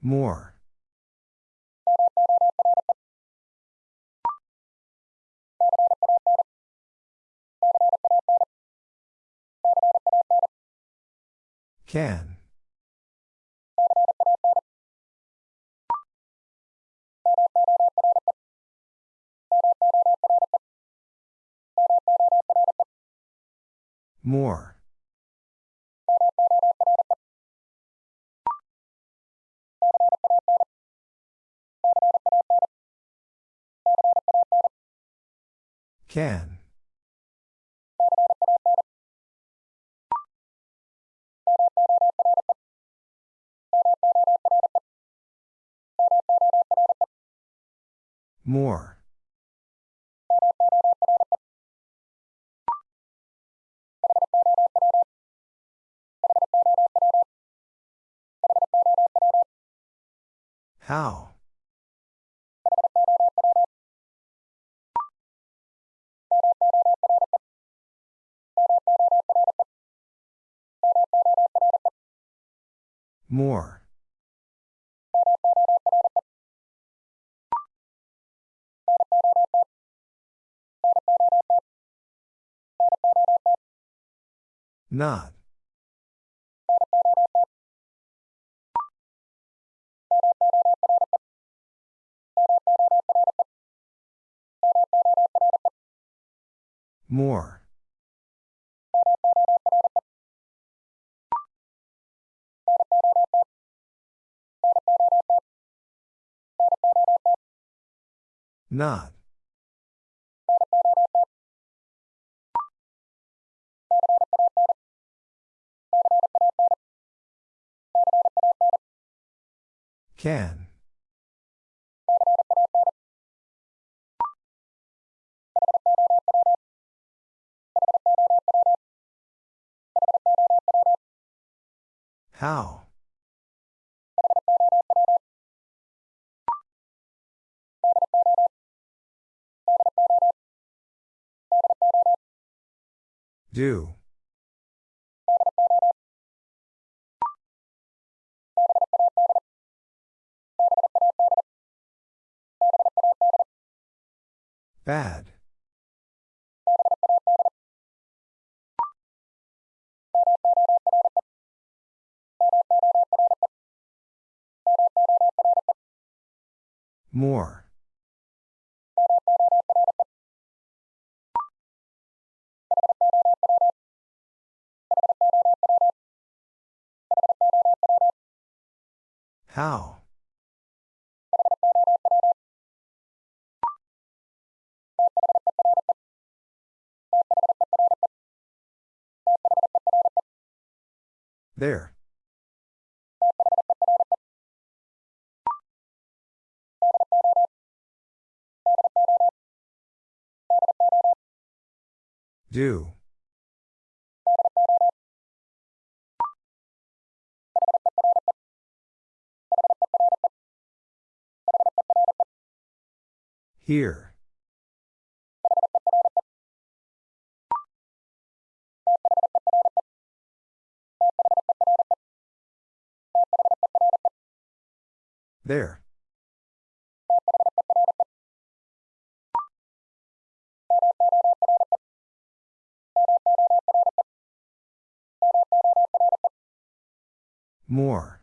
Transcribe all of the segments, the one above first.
More. Can. More. Can. More. How? More. Not. More. Not. Can. How? Do. Bad. More. How? There. Do. Here. There. More.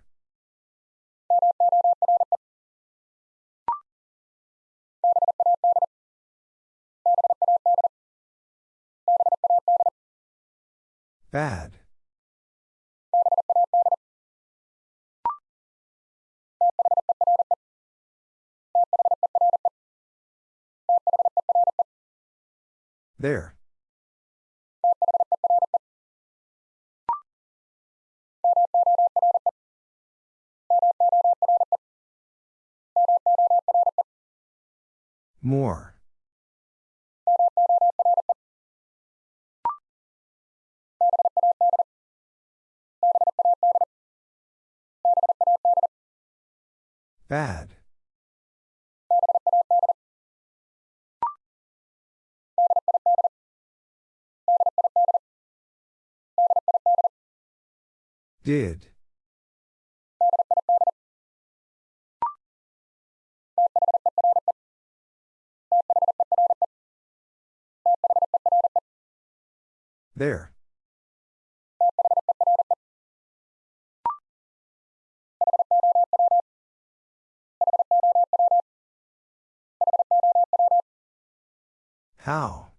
Bad. There. More. Bad. Did. There. How?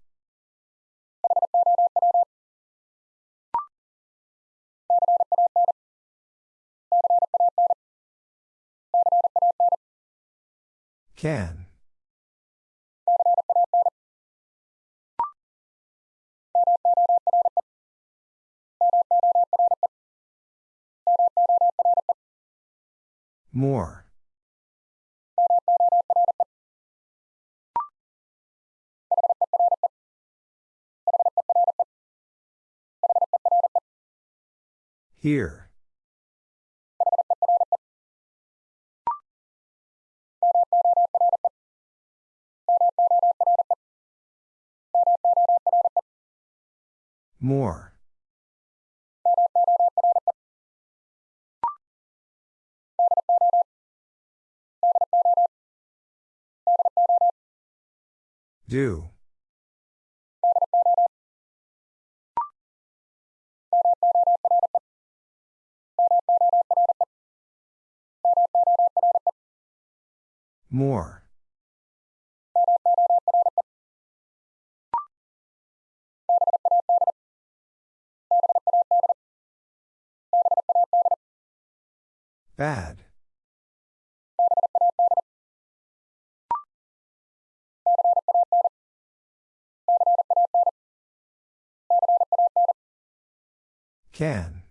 Can. More. Here. More. Do. More. Bad. Can.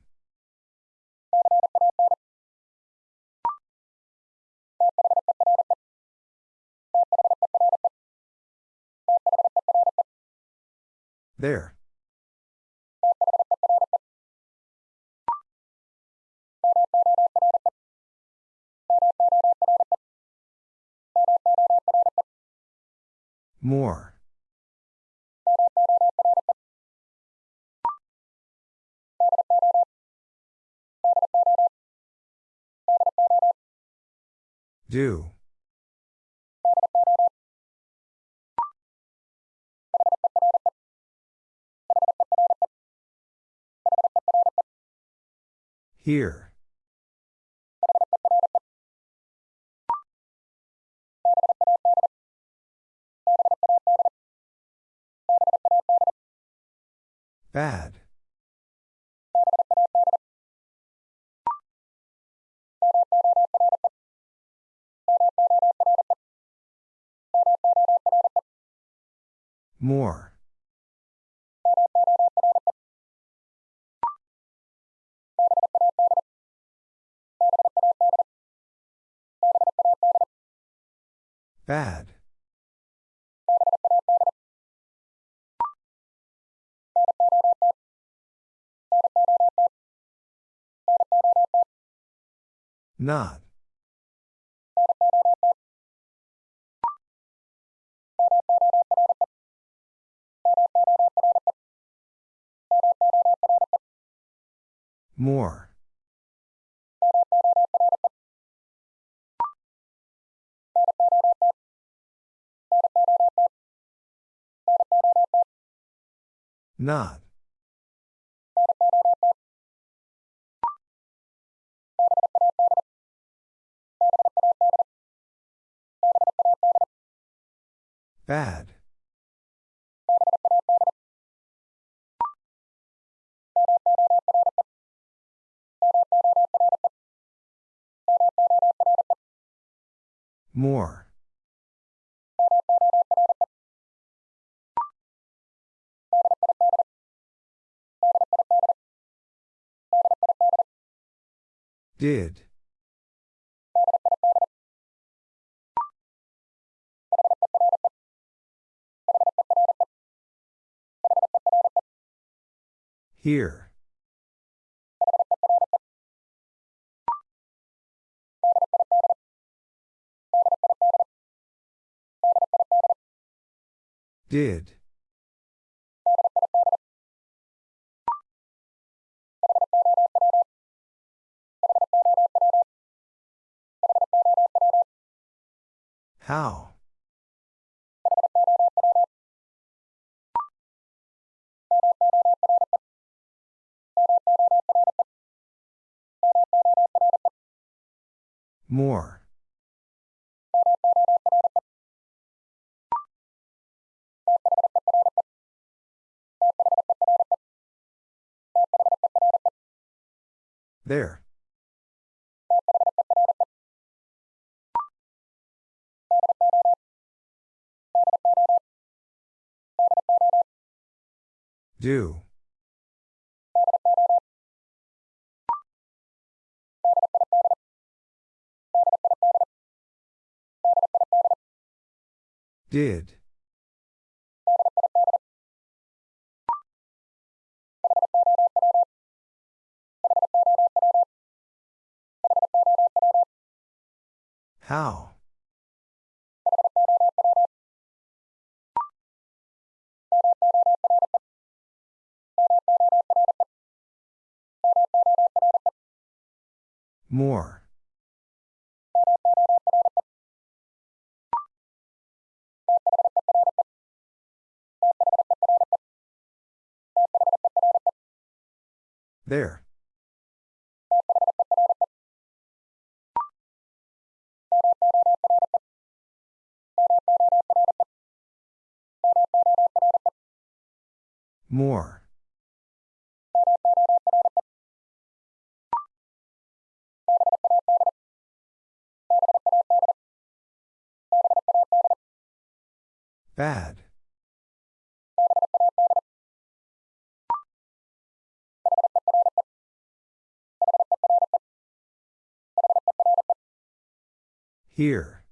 There. More. Do. Here. Bad. More. Bad. Not. More. Not. Bad. More. Did. Here. Did. How? More. There. Do. Did. How? More. There. More. Bad. Here.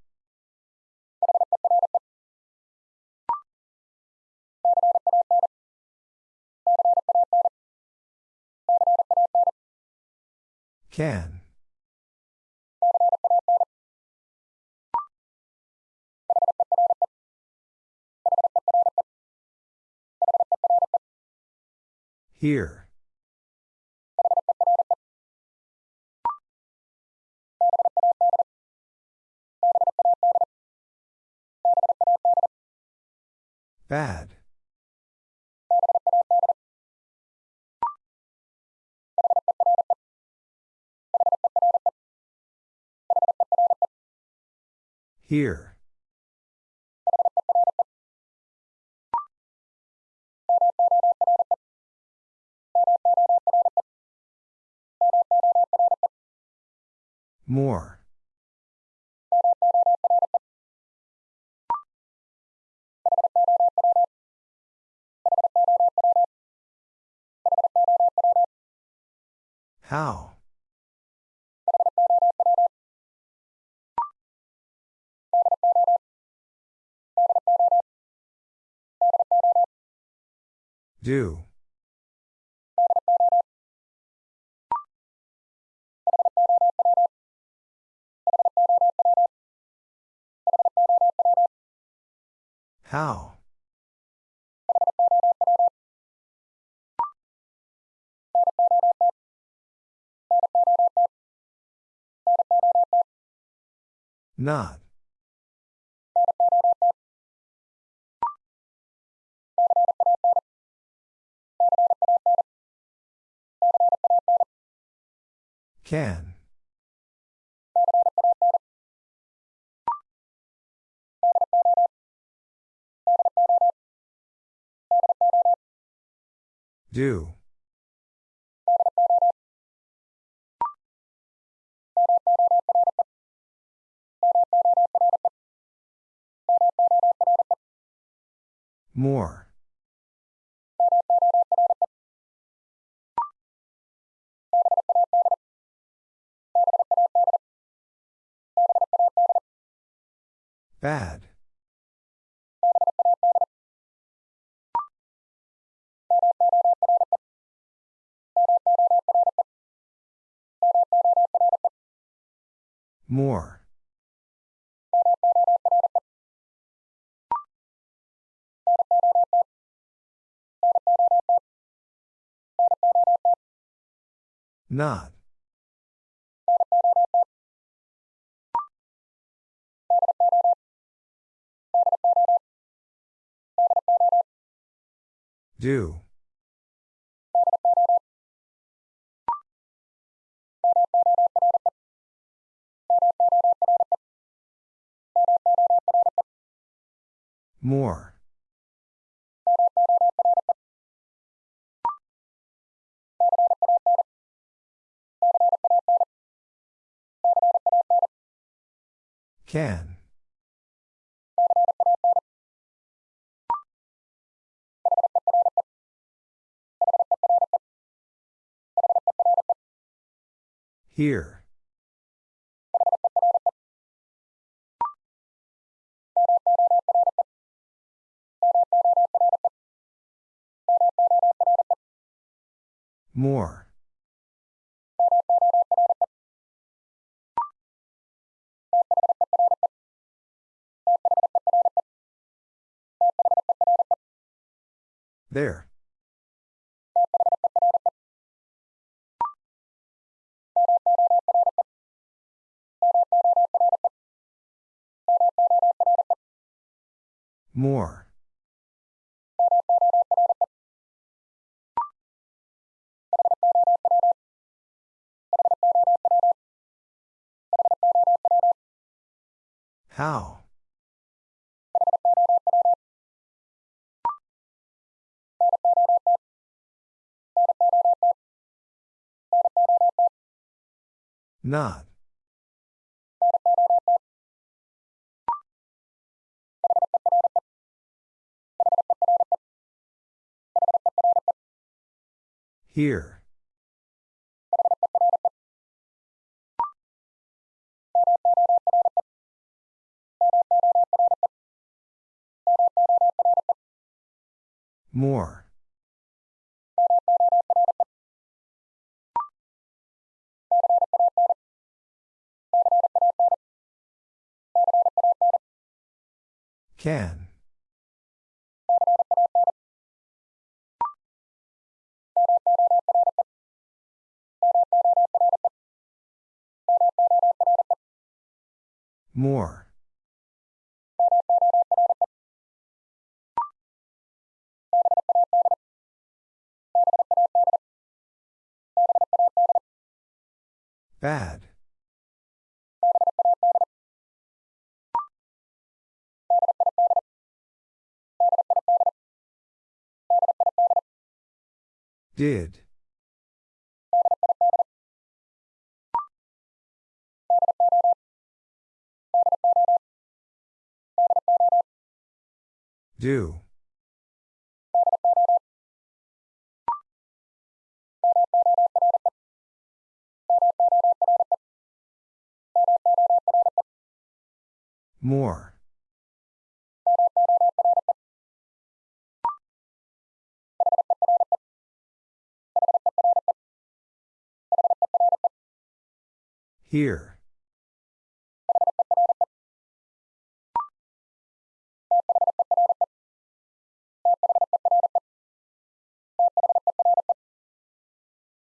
Can. Here. Bad. Here. More. How? Do. How? Not. Can. Do. More. Bad. More. Not. Do. More. Can. Here. More. There. More. How? Not. Here. More. Can. More. Bad. Did. Do. More. Here.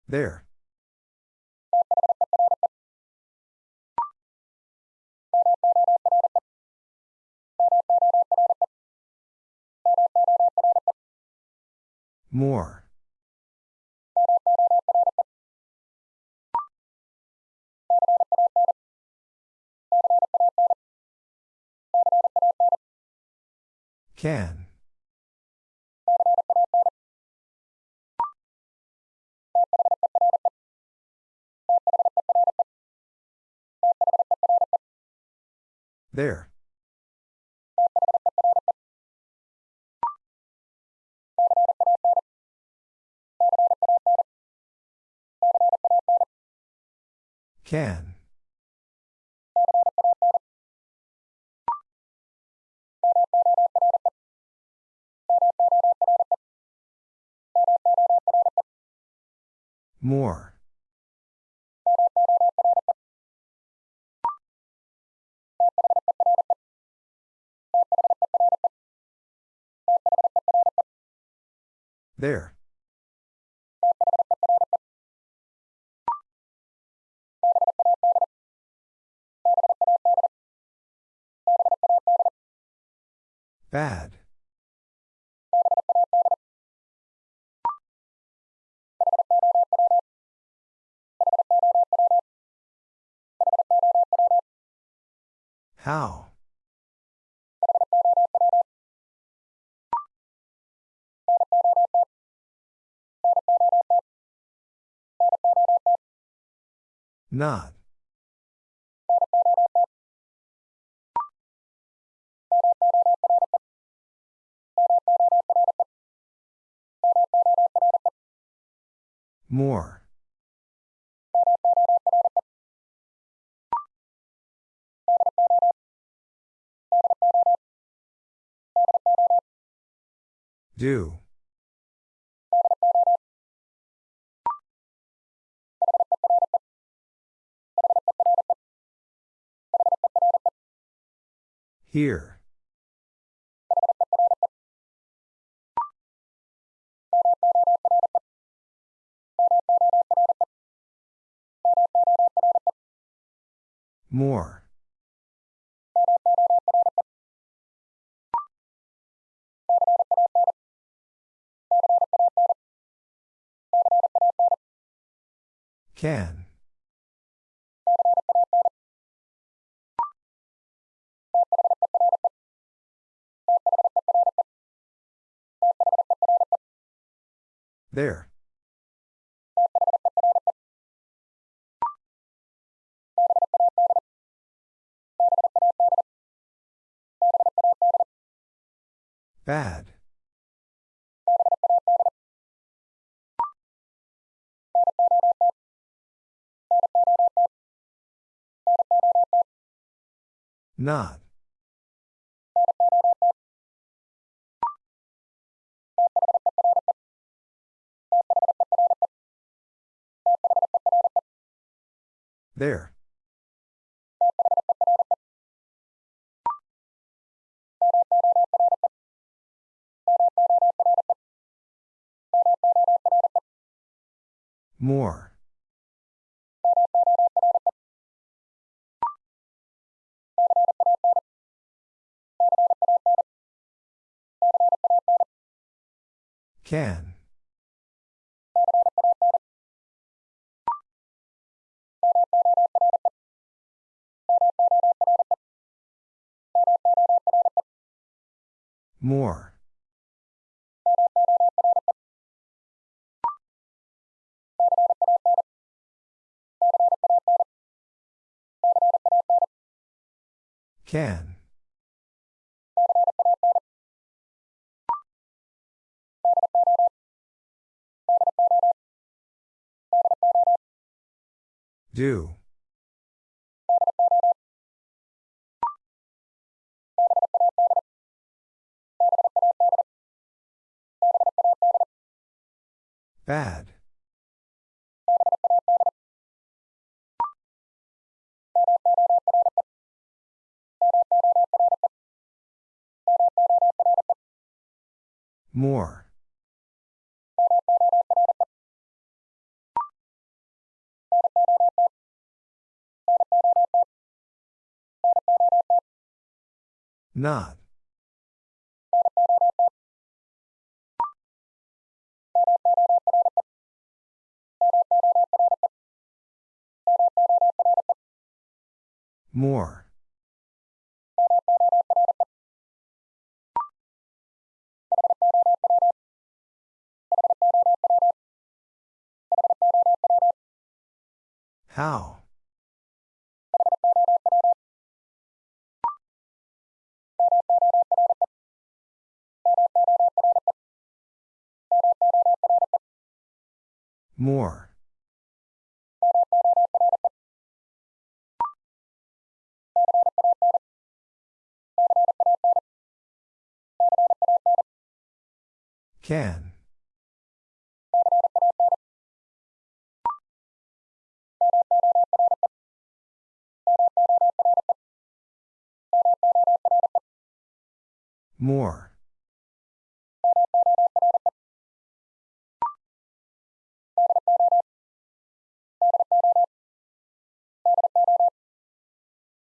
There. More. Can. There. Can. More. There. Bad. How? Not. More. Do. Here. More. Can. There. Bad. Not. There. More. Can. More. Can. Do. Bad. More. Not. More. How? More. Can. More.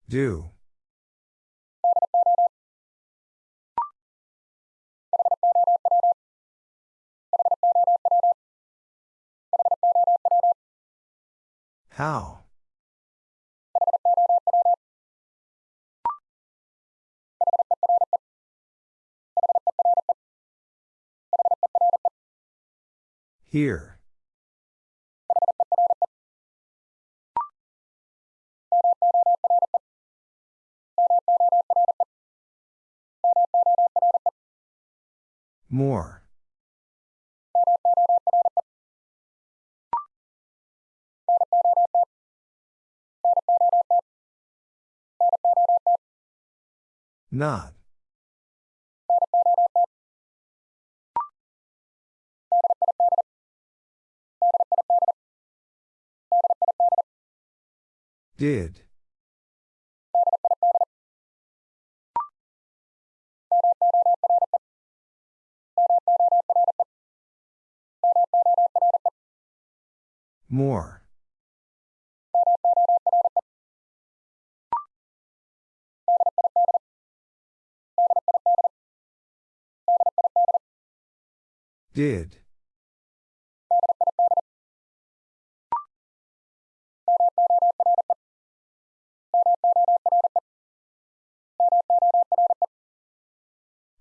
Do. How? Here. More. Not. Did. More. Did.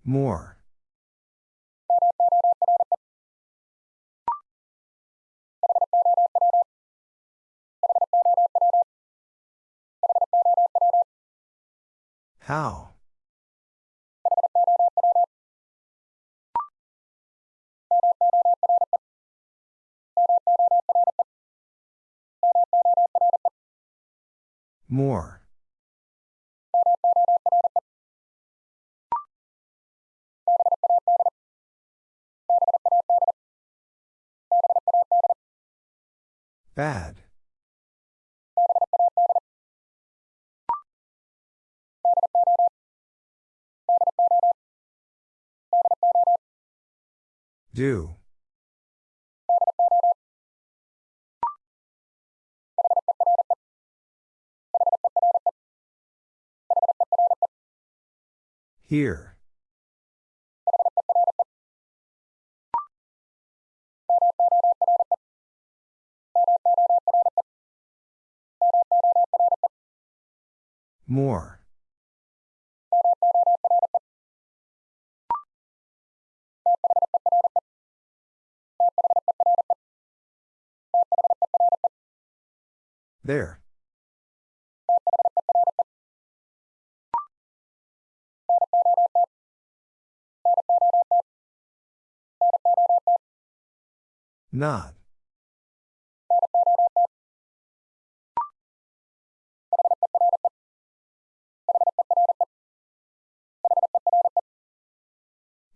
More. How? More. Bad. Do. Here. More. There. Not.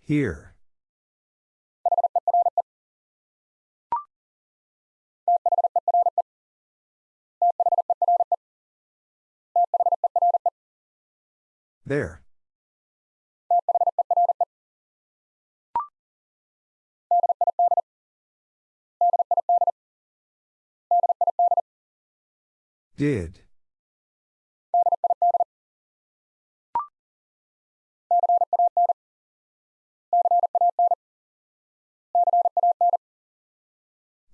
Here. There. Did.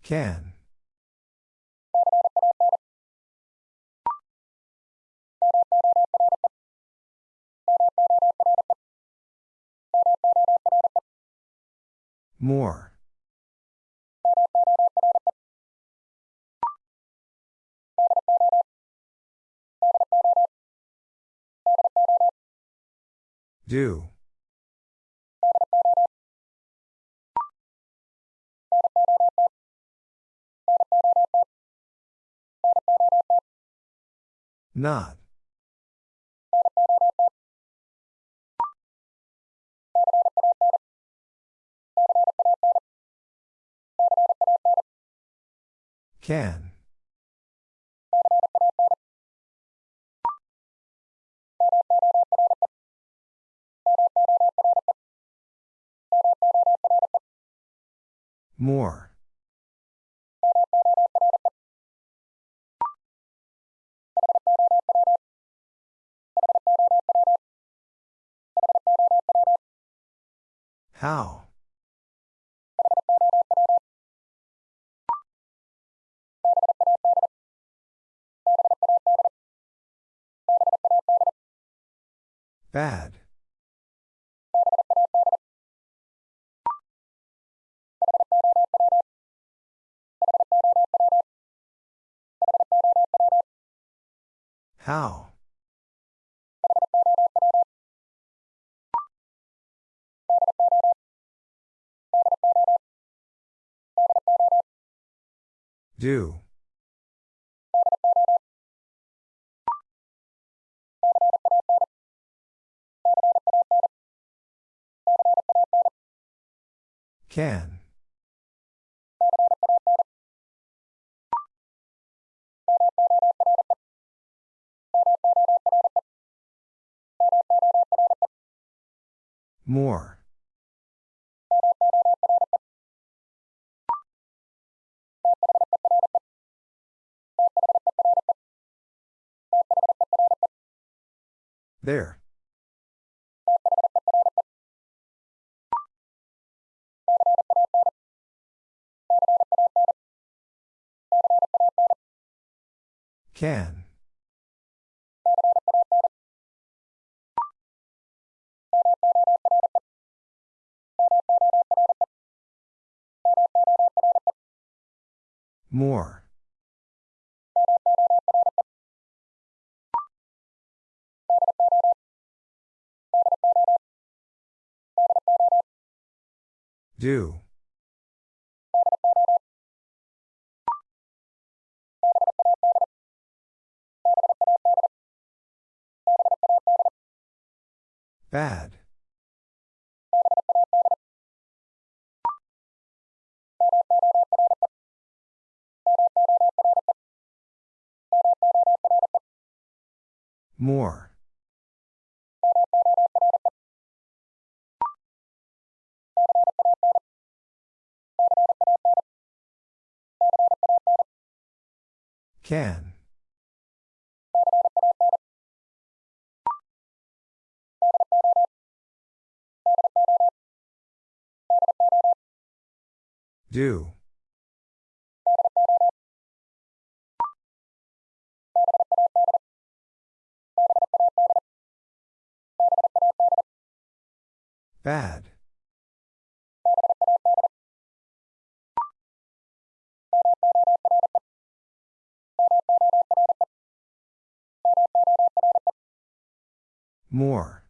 Can. More. Do. Not. Can. More. How? Bad. How? Do. Can. More. There. Can. More. Do. Bad. More. Can. Do. Bad. More.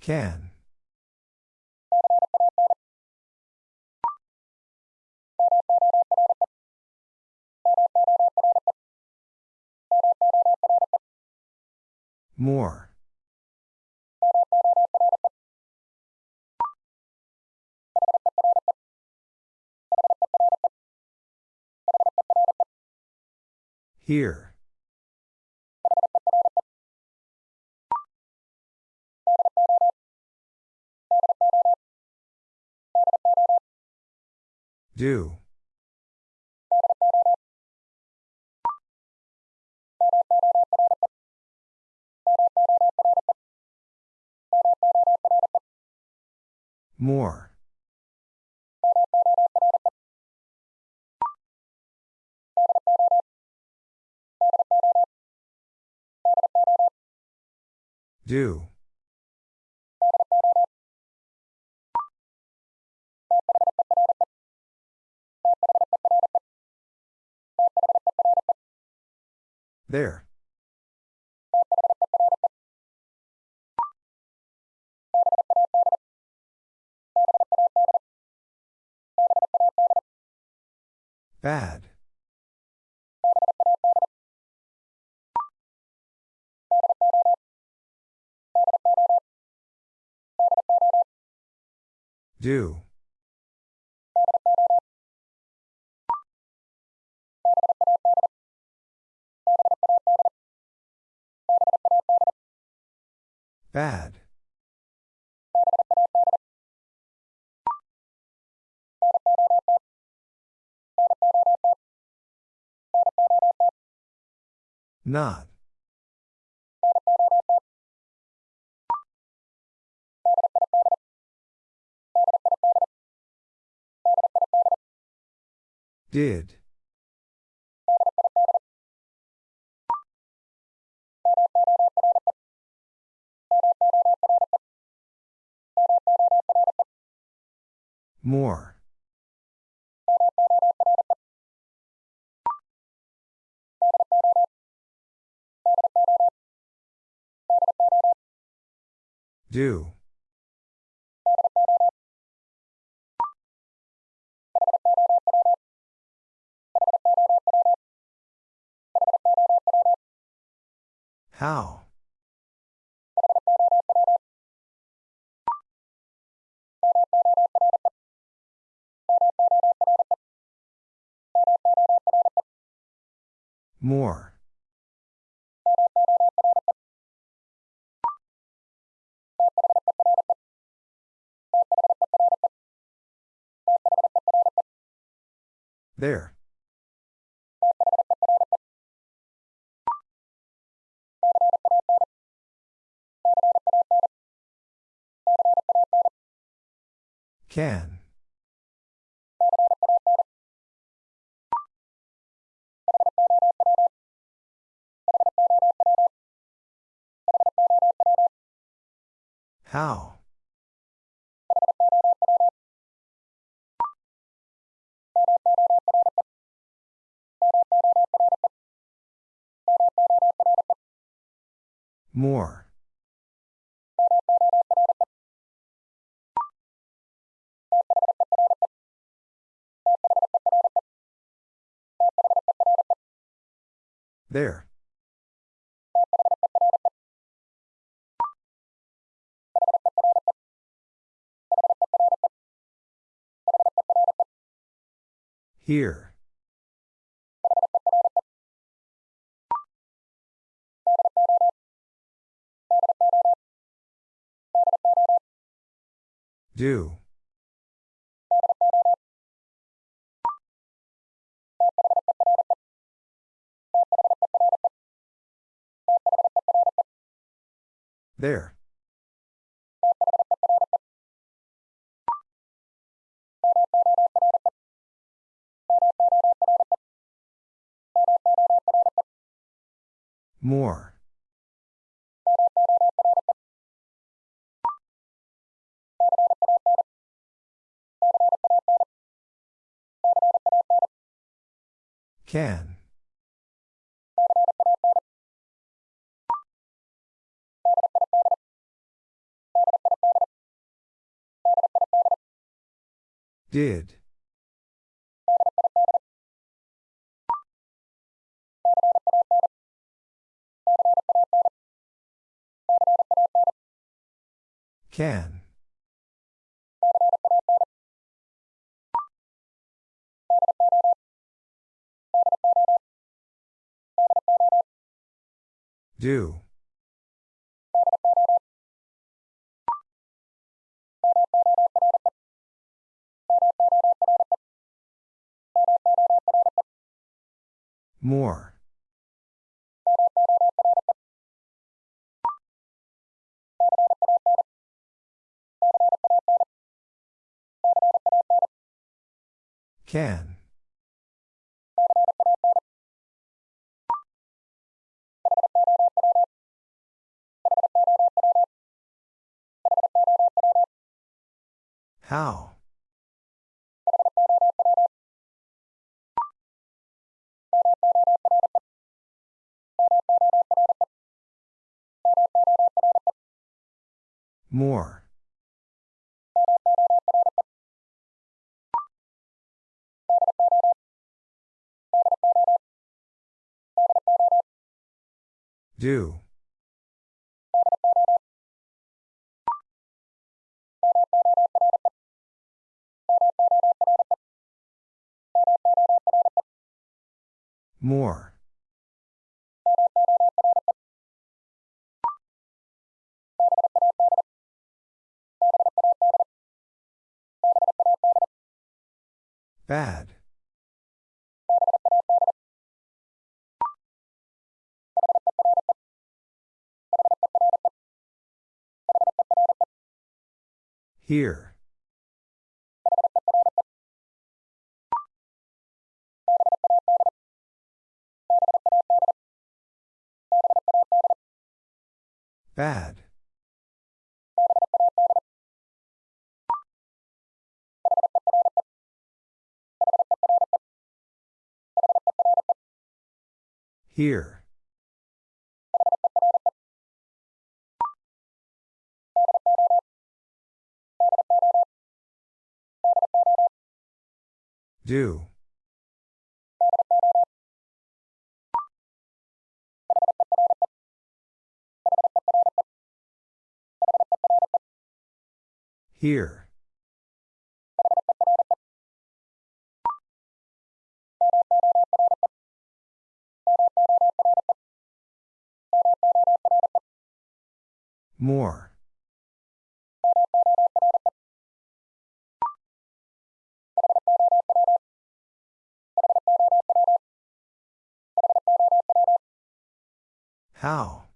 Can. More. Here. Do. More. Do. There. Bad. Do. Bad. Not. Did. More. Do. How? More. There. Can. How? More. There. Here. Do. There. More. Can. Did. Can. Do. More. Can. How? More. Do. More. Bad. Here. Bad. Here. Do. Here. More. How?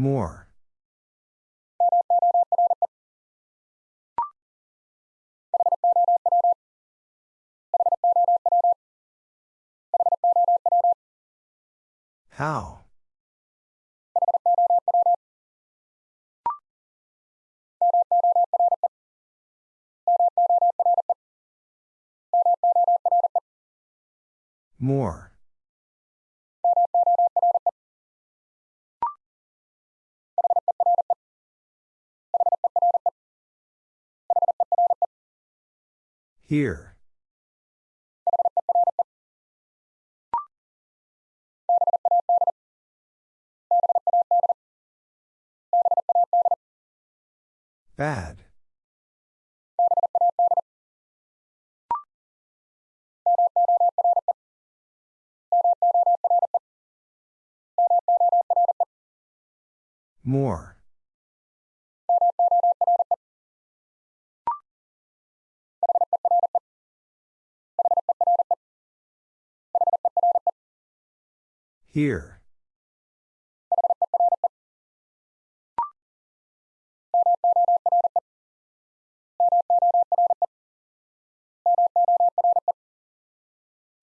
More. How? More. Here. Bad. More. Here.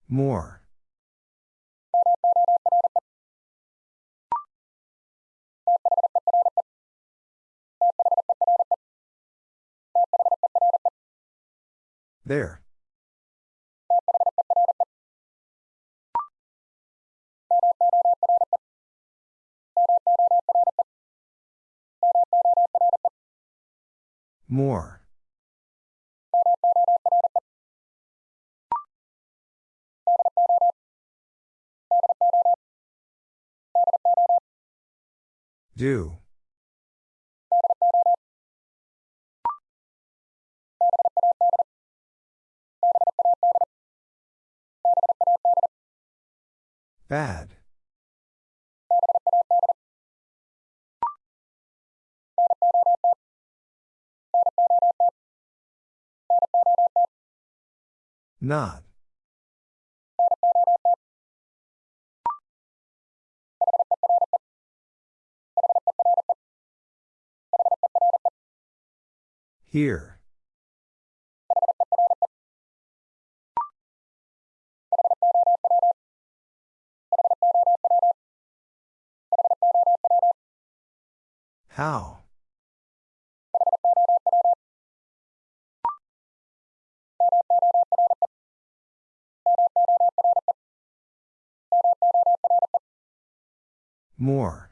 More. There. More. Do. Bad. Not. Here. How? More.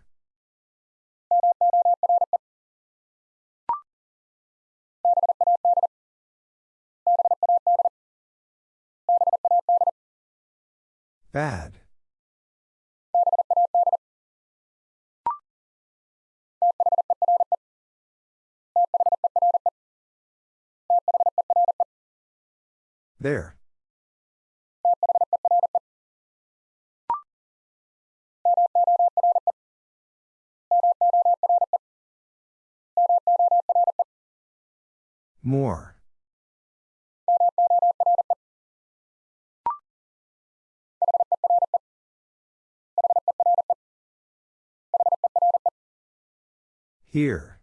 Bad. There. More. Here.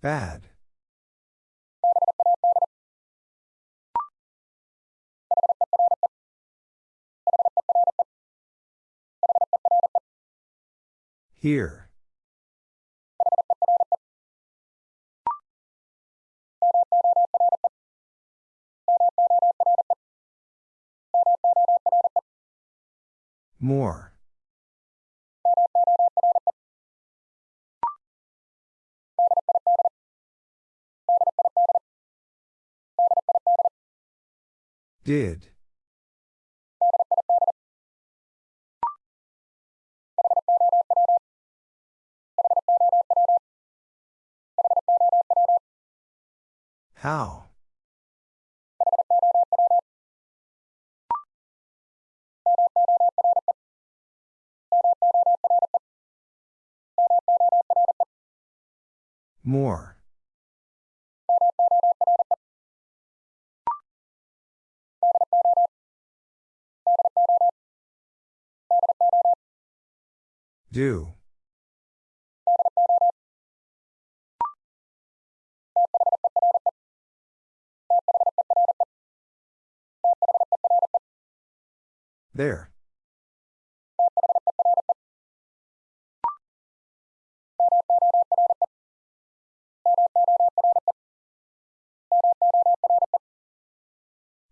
Bad. Here. More. Did. How? More. Do. There.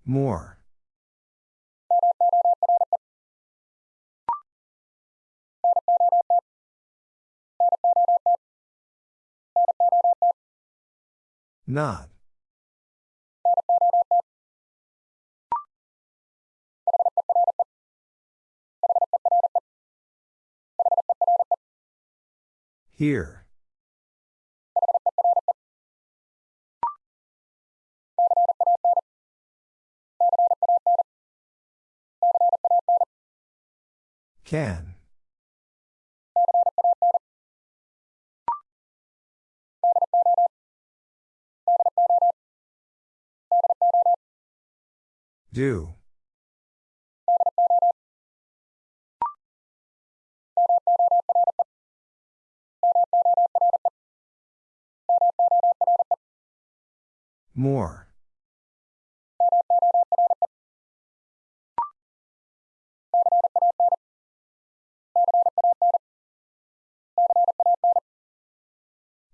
More. Not. Here. Can. Do. More.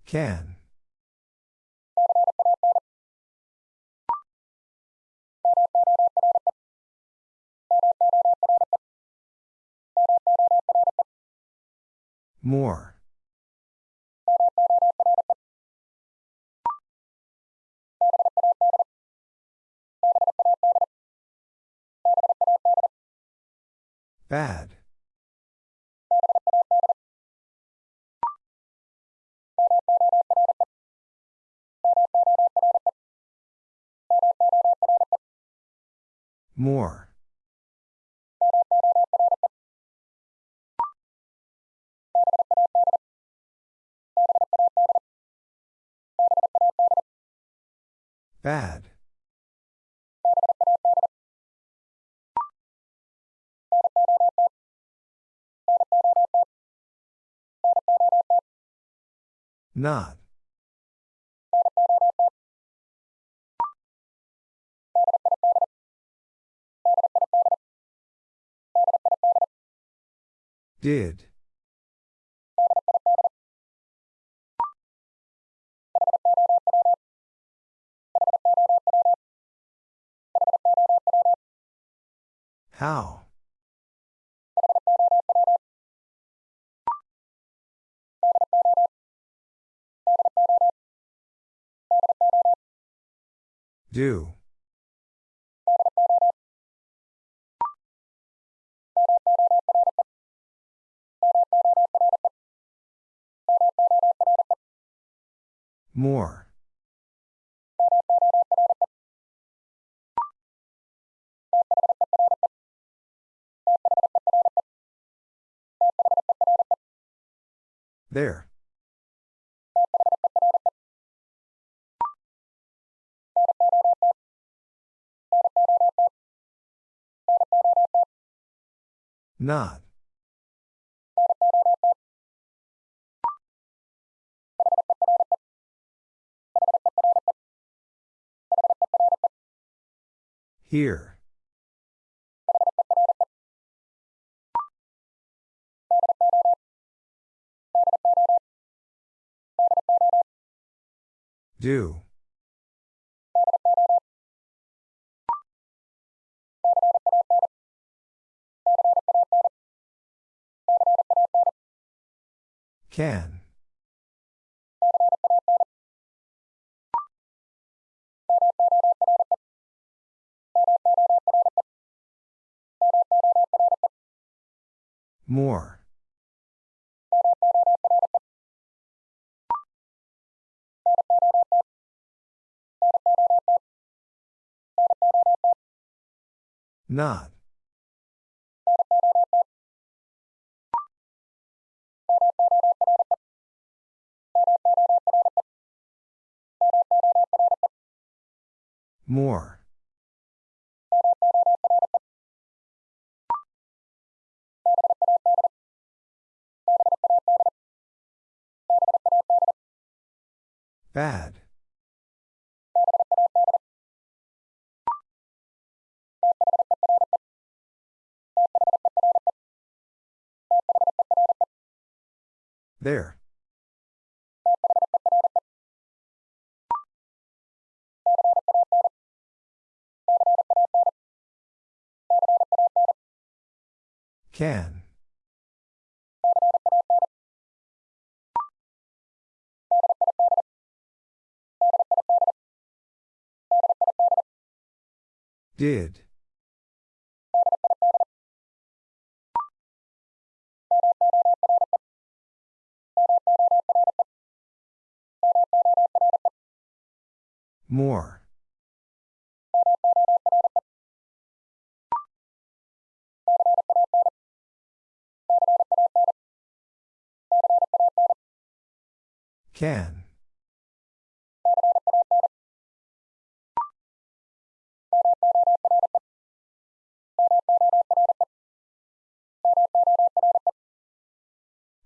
Can. More. Bad. More. Bad. Not. Did. How? Do. More. There. Not. Here. Do. Can. More. Not. More. Bad. There. Can. Did. More. Can.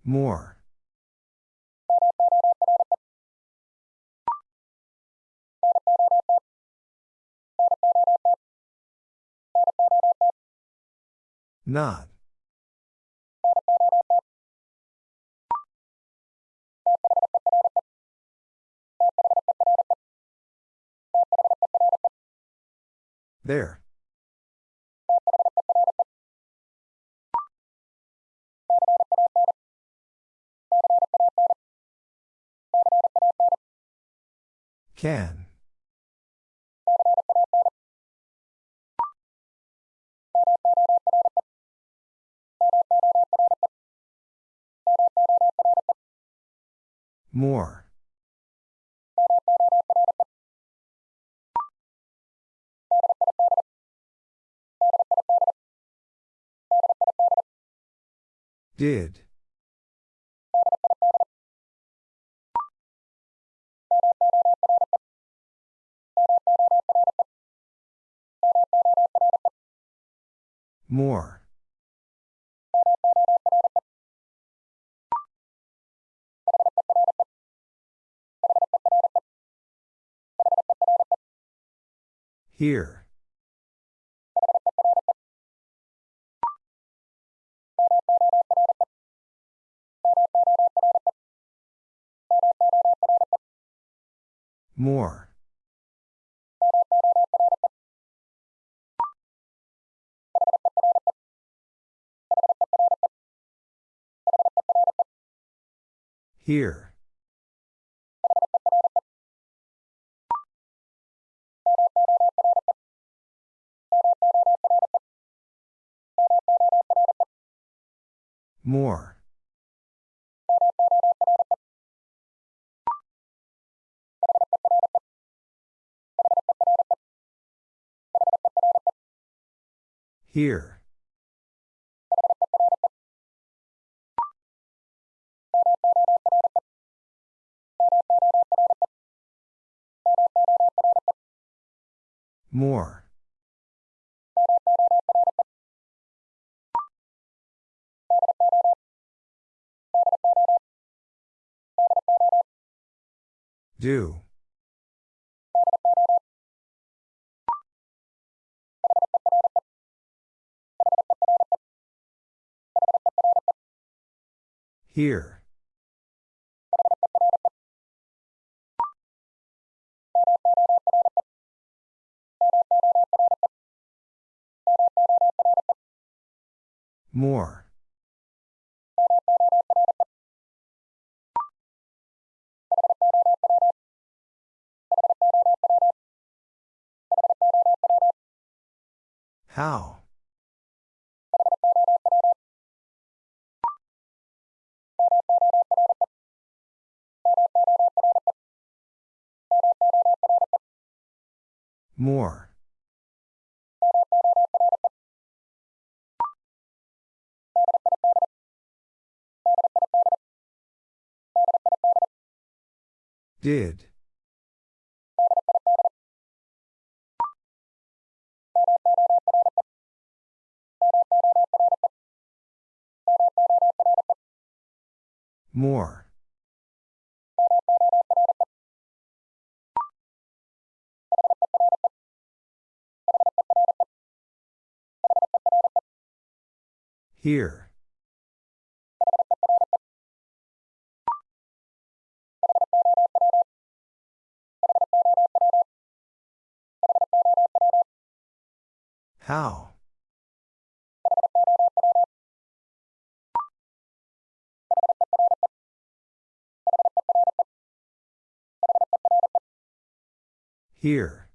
More. Not. There. Can. More. Did. More. Here. More. Here. More. Here. More. Do. Here. More. How? More. Did. More. Here. How? Here.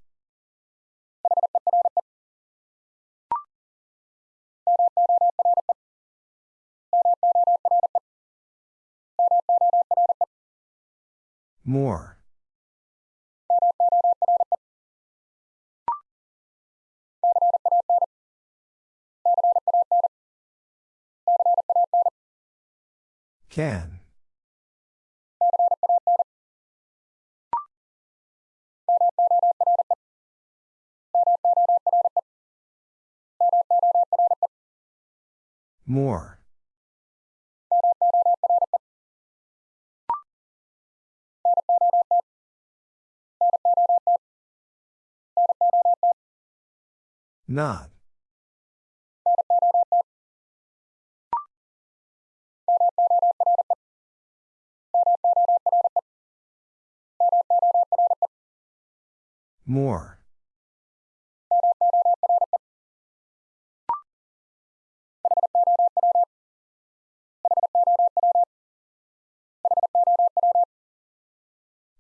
More. Can. More. Not. More.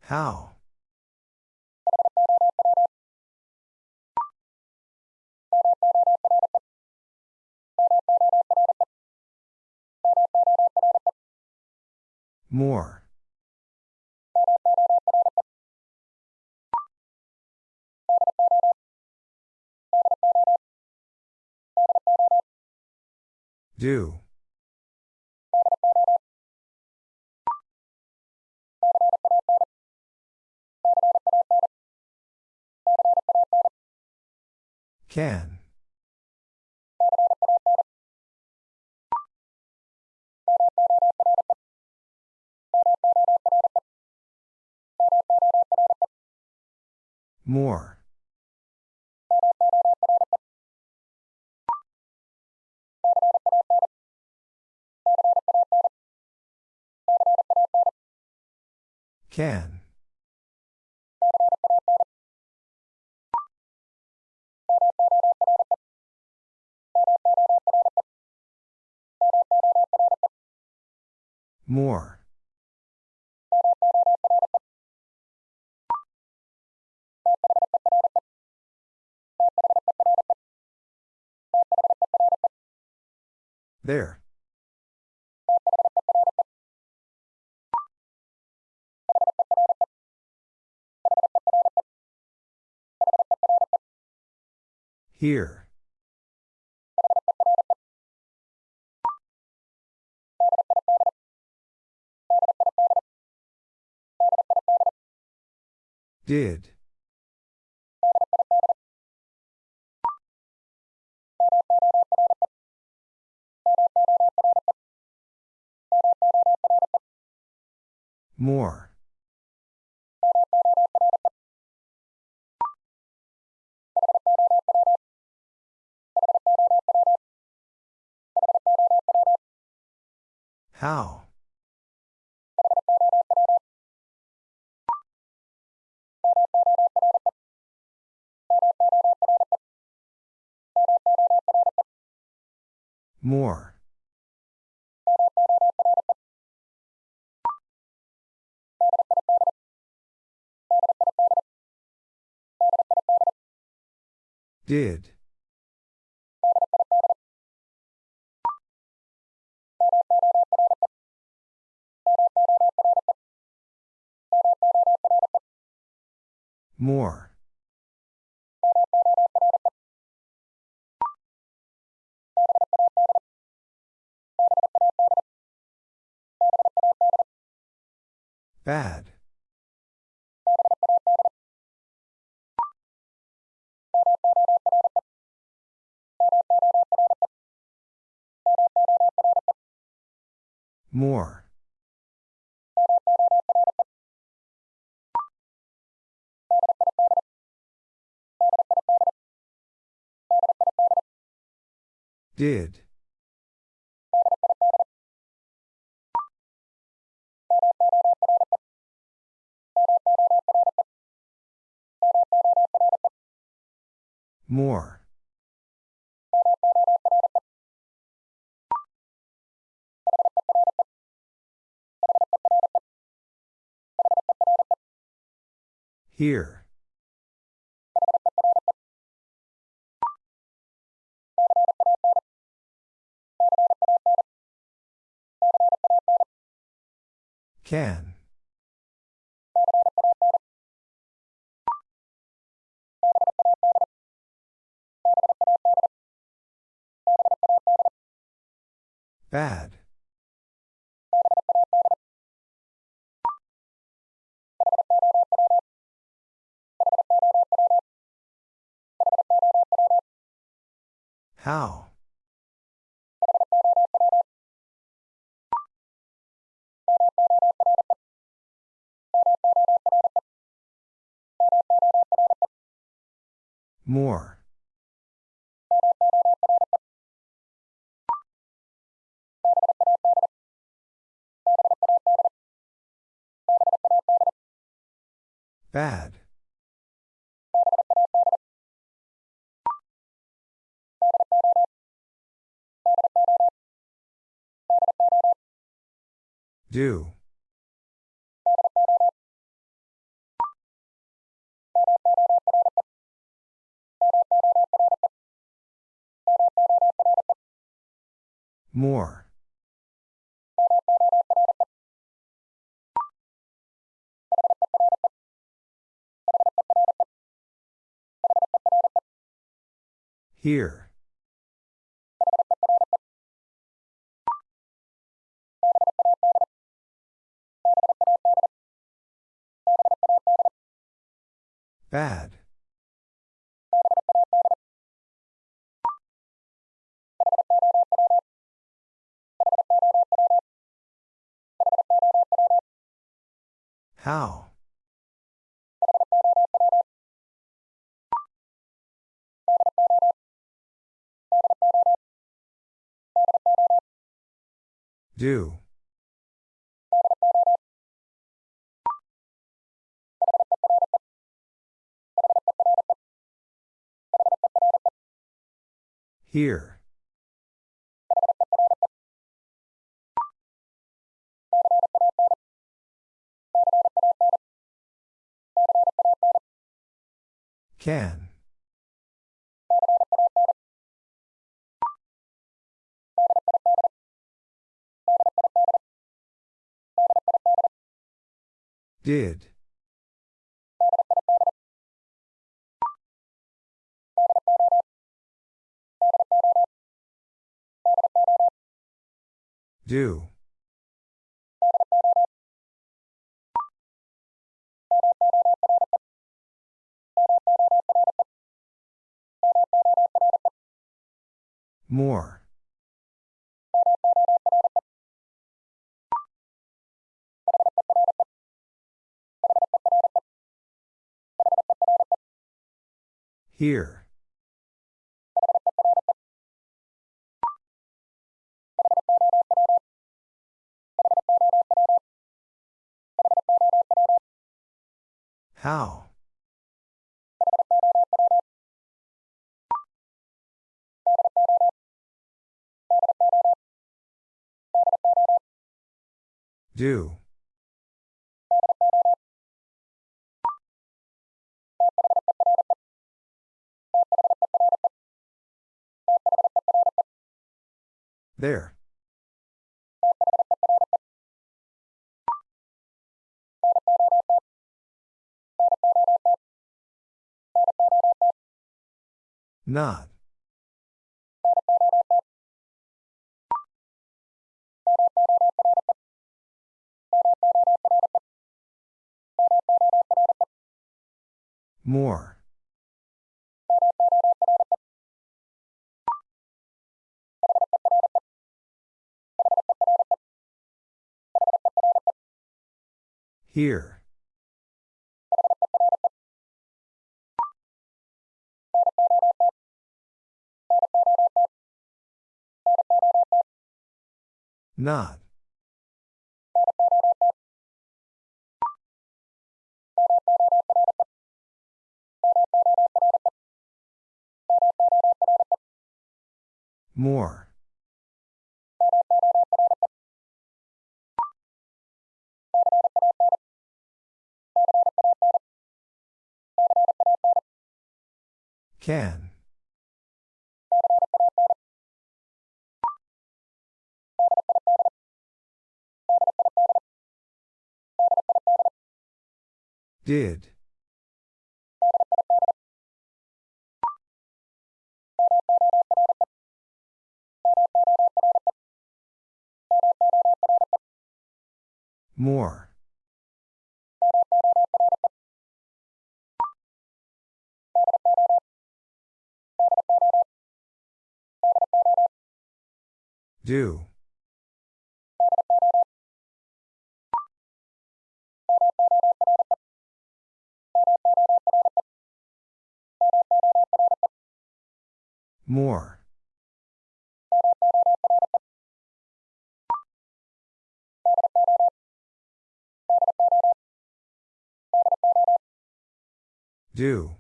How? More. Do. Can. More. Can. More. There. Here. Did. More. How? More. Did. More. Bad. More. Did. More. Here. Can. Bad. How? More. Bad. Do. More. Here. Bad. How? Do. Here. Can. Did. Do. More. Here. How? Do. There. Not. More. Here. Not. More. Can. Did. More. Do. More. Do.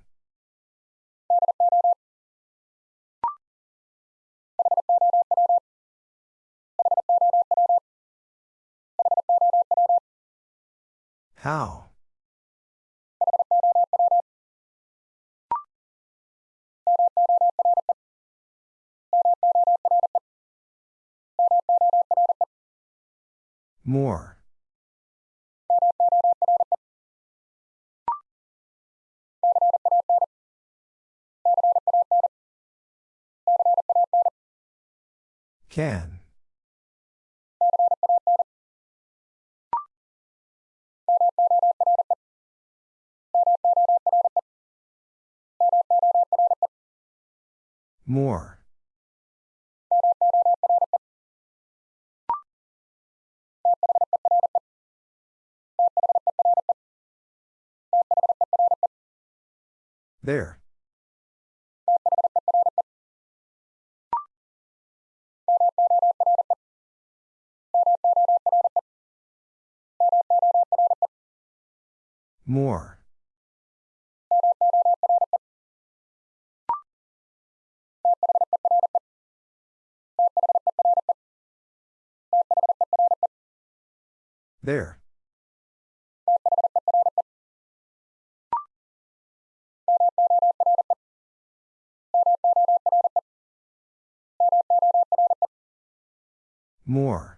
How? More. Can. More. There. More. There. More.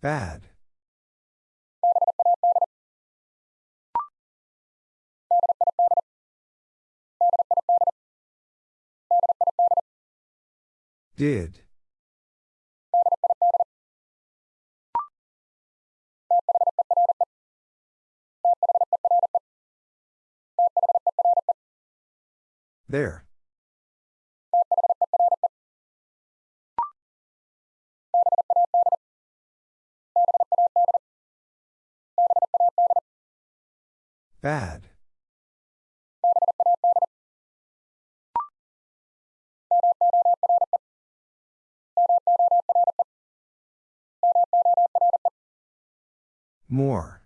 Bad. Did. There. Bad. More.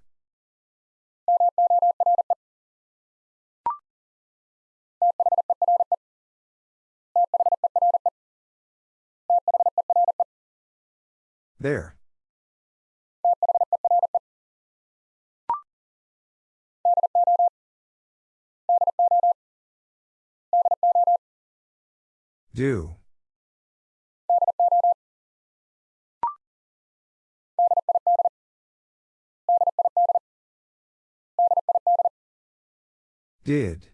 There. Do. Did.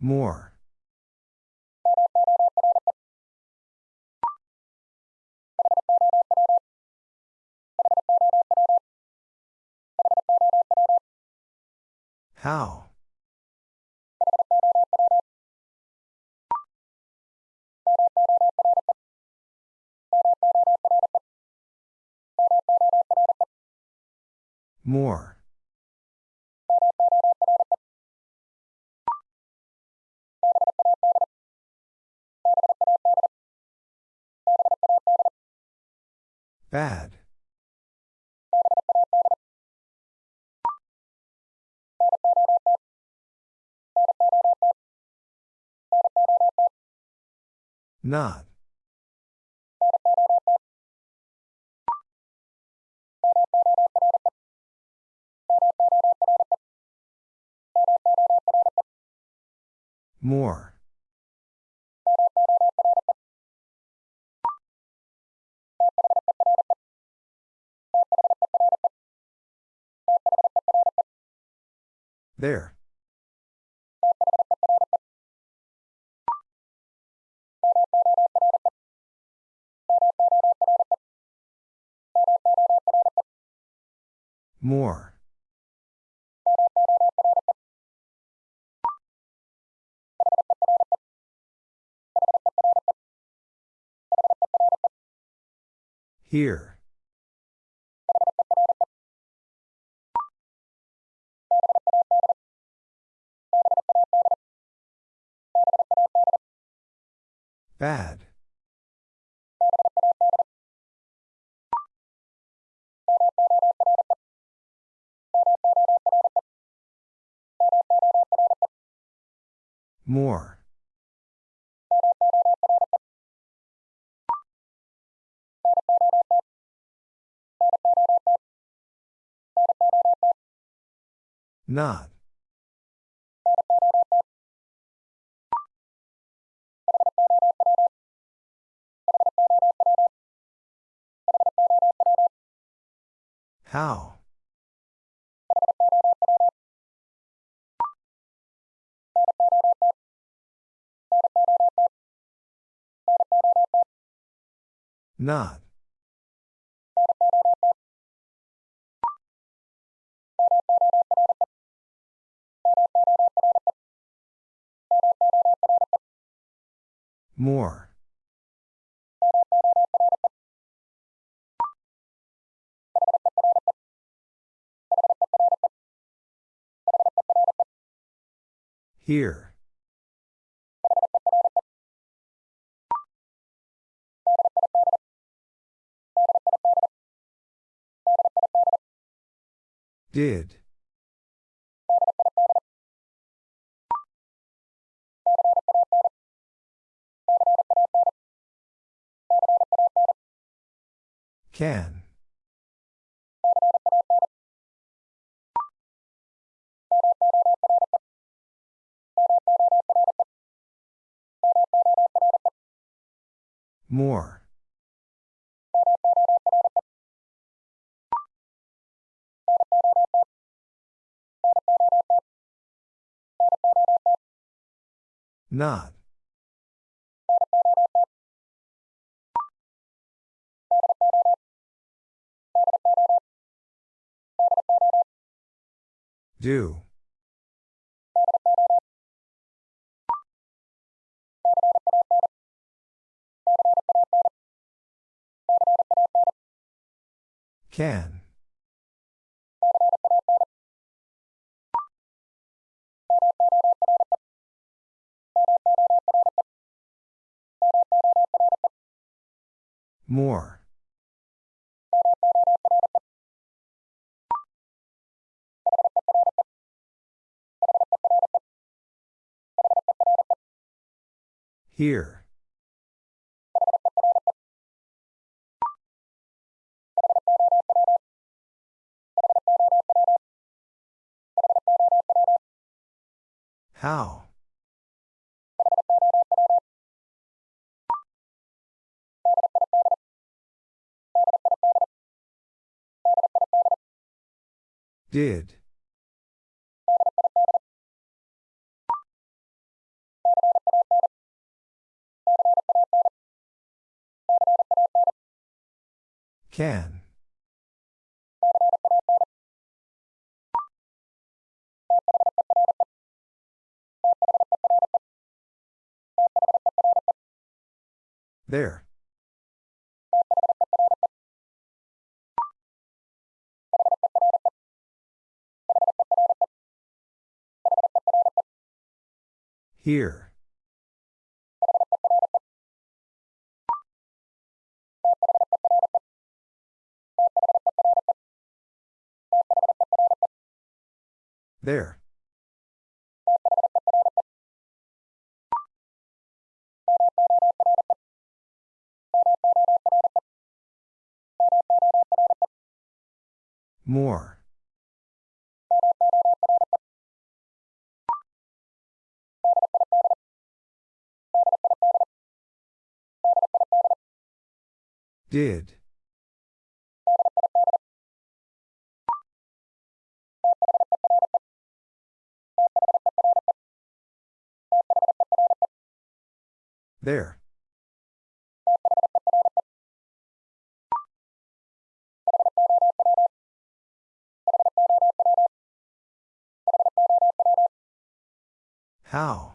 More. How? More. Bad. Not. More. There. More. Here. Bad. More. Not. How? Not. More. Here. Did. Can. More. Not. Do. Can. More. Here. How? Did. Can. There. Here. There. More. Did. There. How?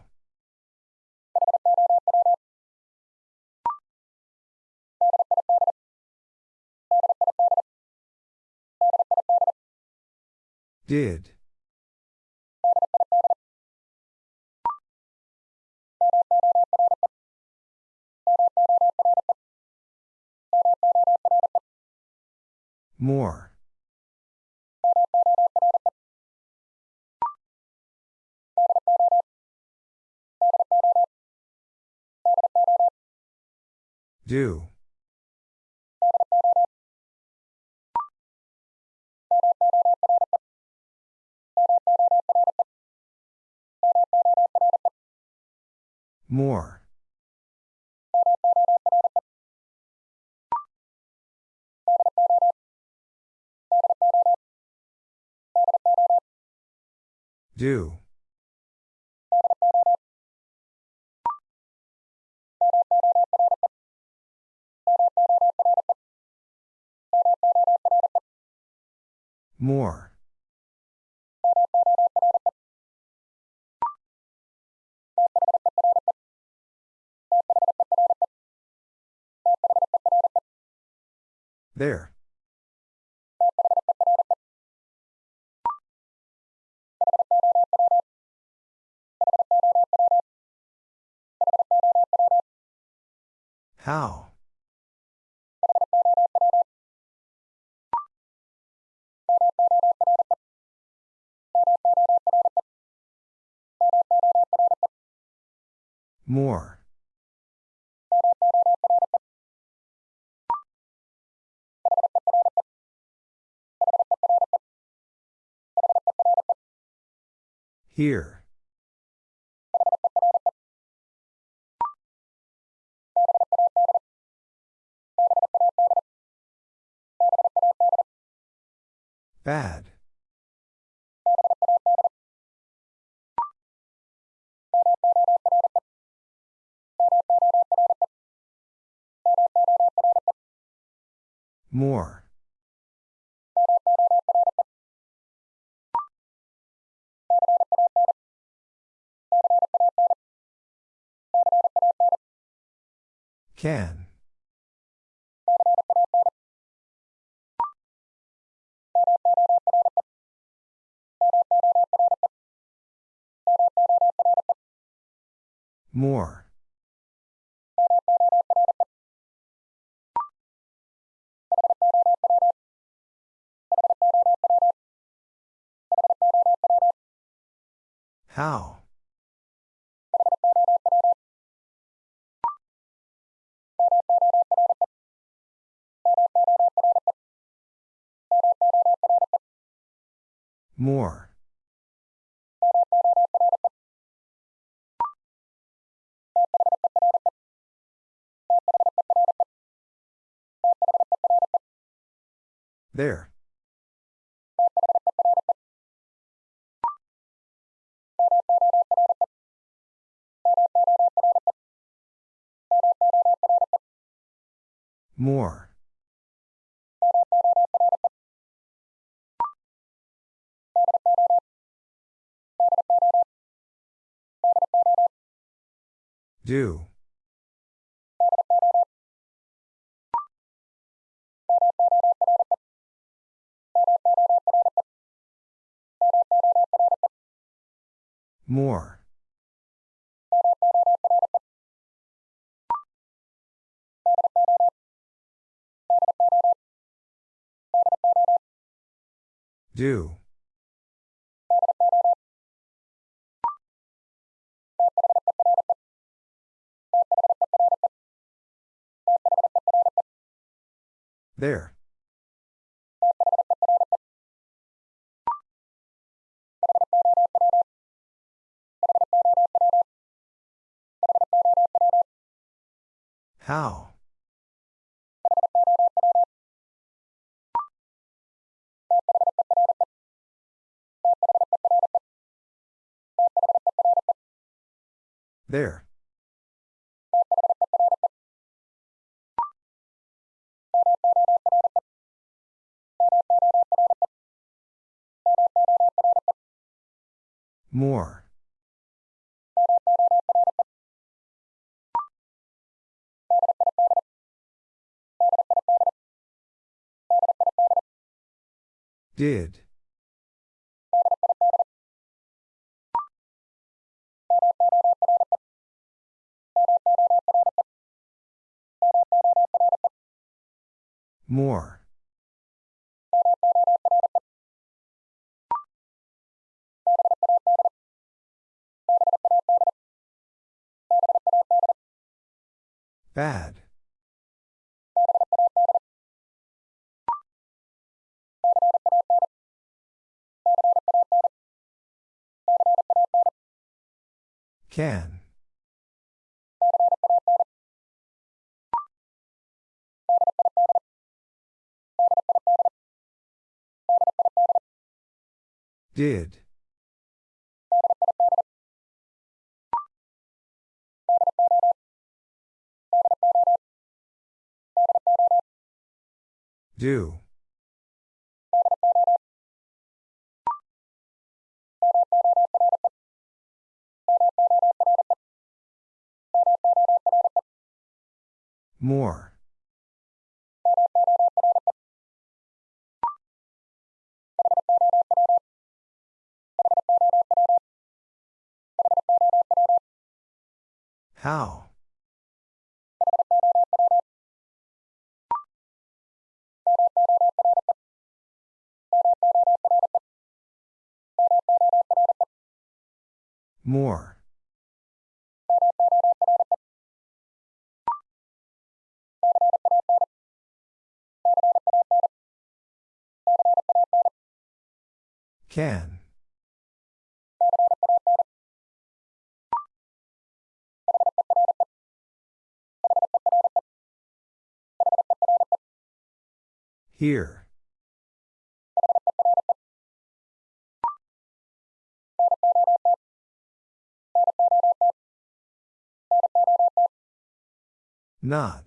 Did. More. Do. More. Do. More. There. How? More. Here. Bad. More. Can. More. How? More. There. More. Do. More. Do. There. How? There. More. Did. More. Bad. Can. Did. Do. More. How? More. Can. Here. Not.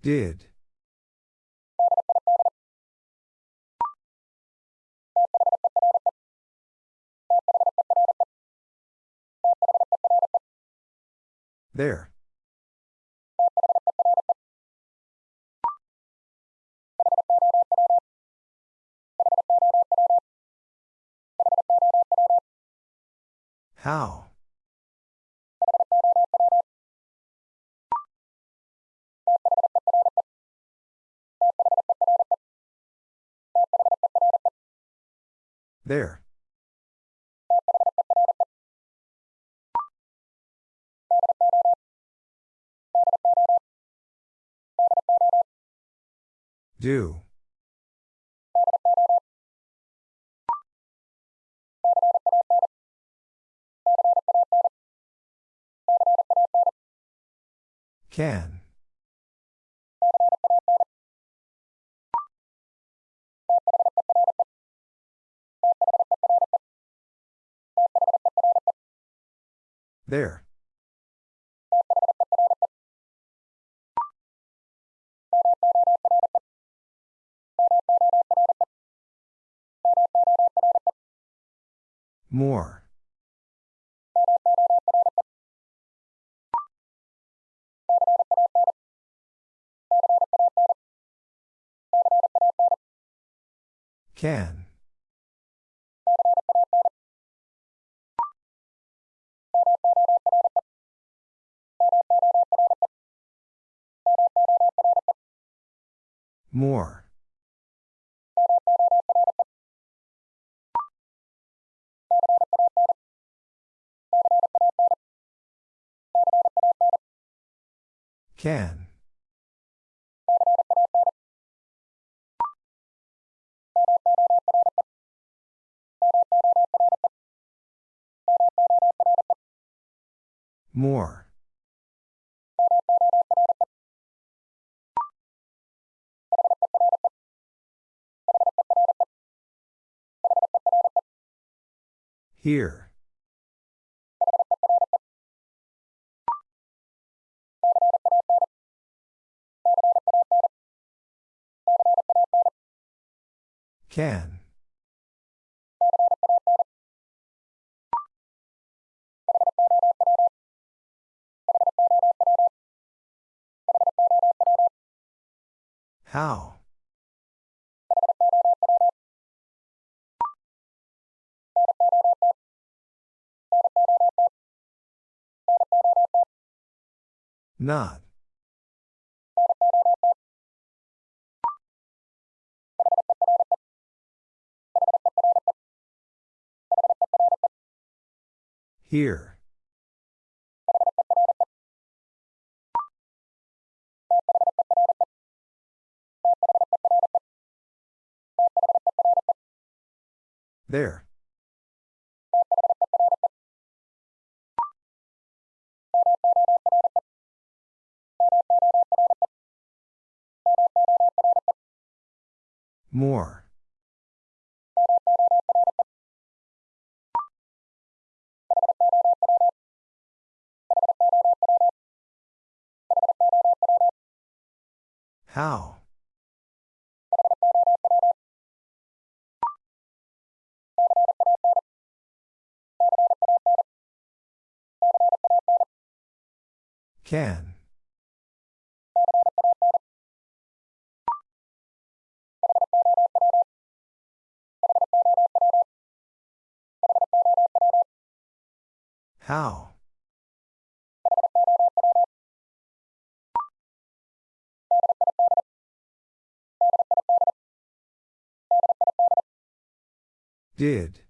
Did. There. How? There. Do. Can. There. More. Can. More. Can. More. Here. Can. How? Not. Here. There. More. How? Can. How? Did.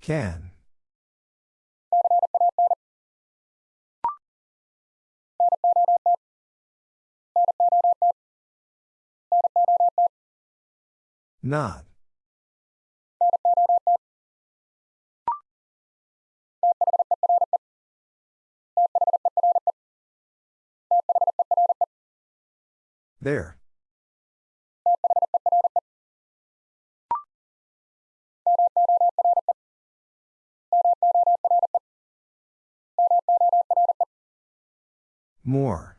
Can. Not. There. More.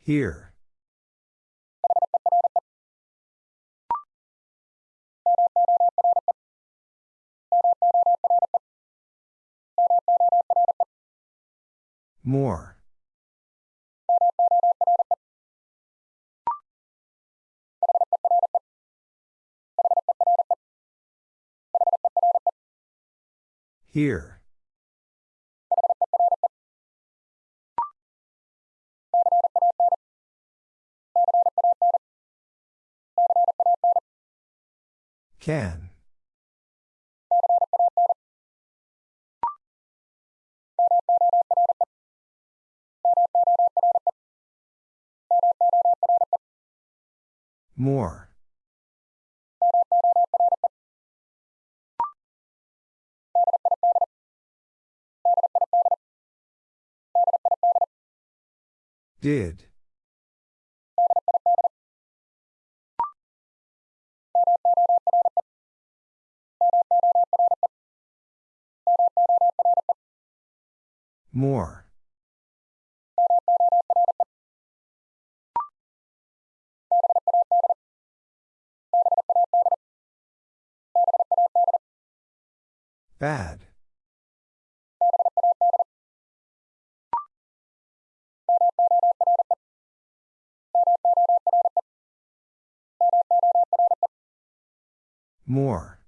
Here. More. Here. Can. More. Did. More. Bad. More.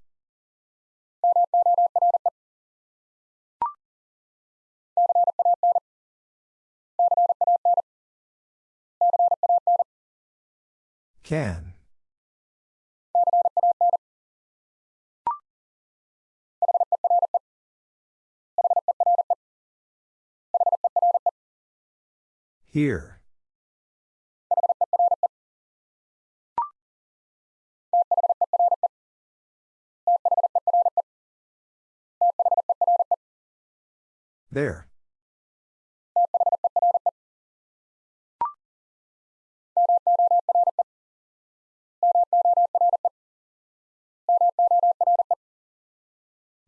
Can. Here. There.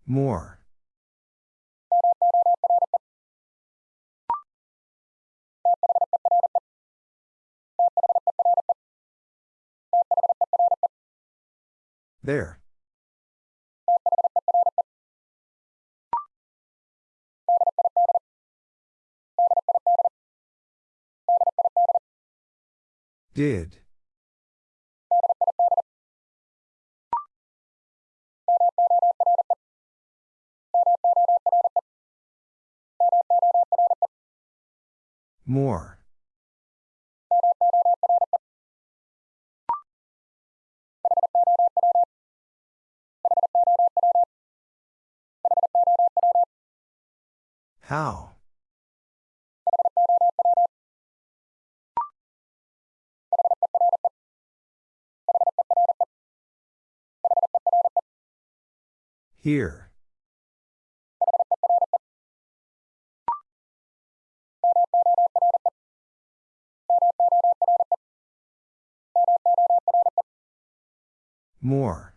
More. There. Did. More. How? Here. More.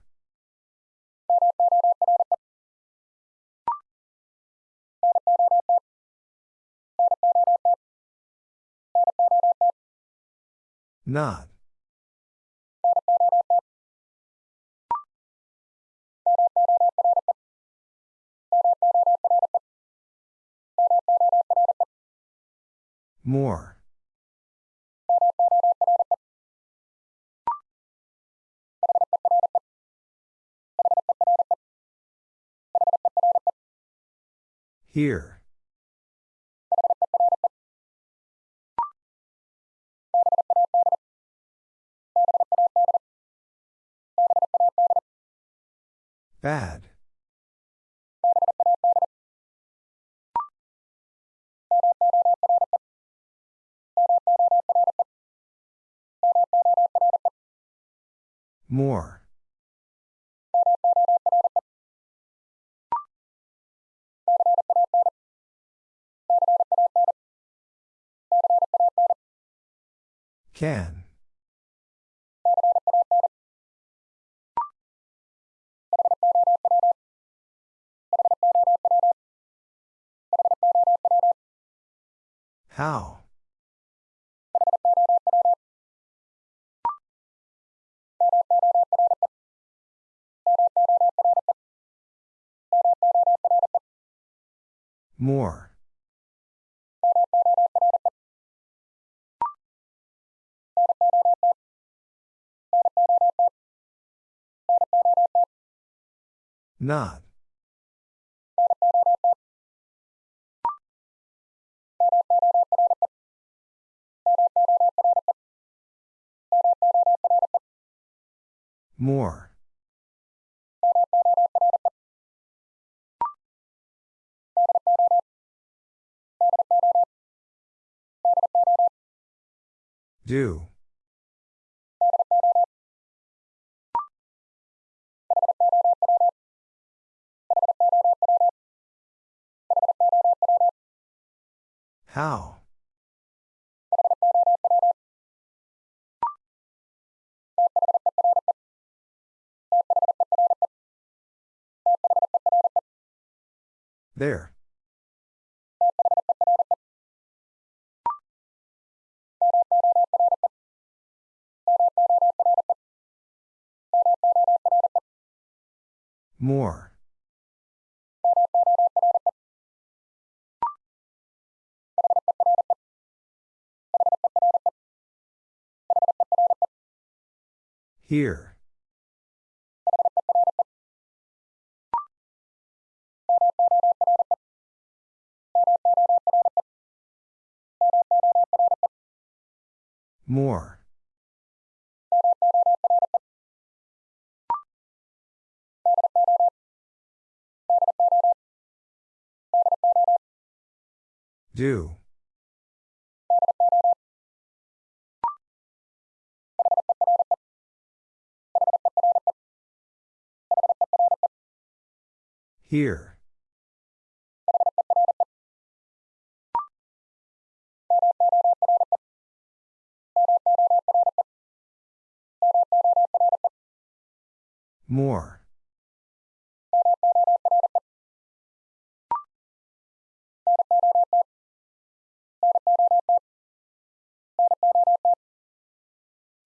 Not. More. Here. Bad. More. Can. How? More. Not. More. Do. How? There. More. Here. More. Do. Here. More.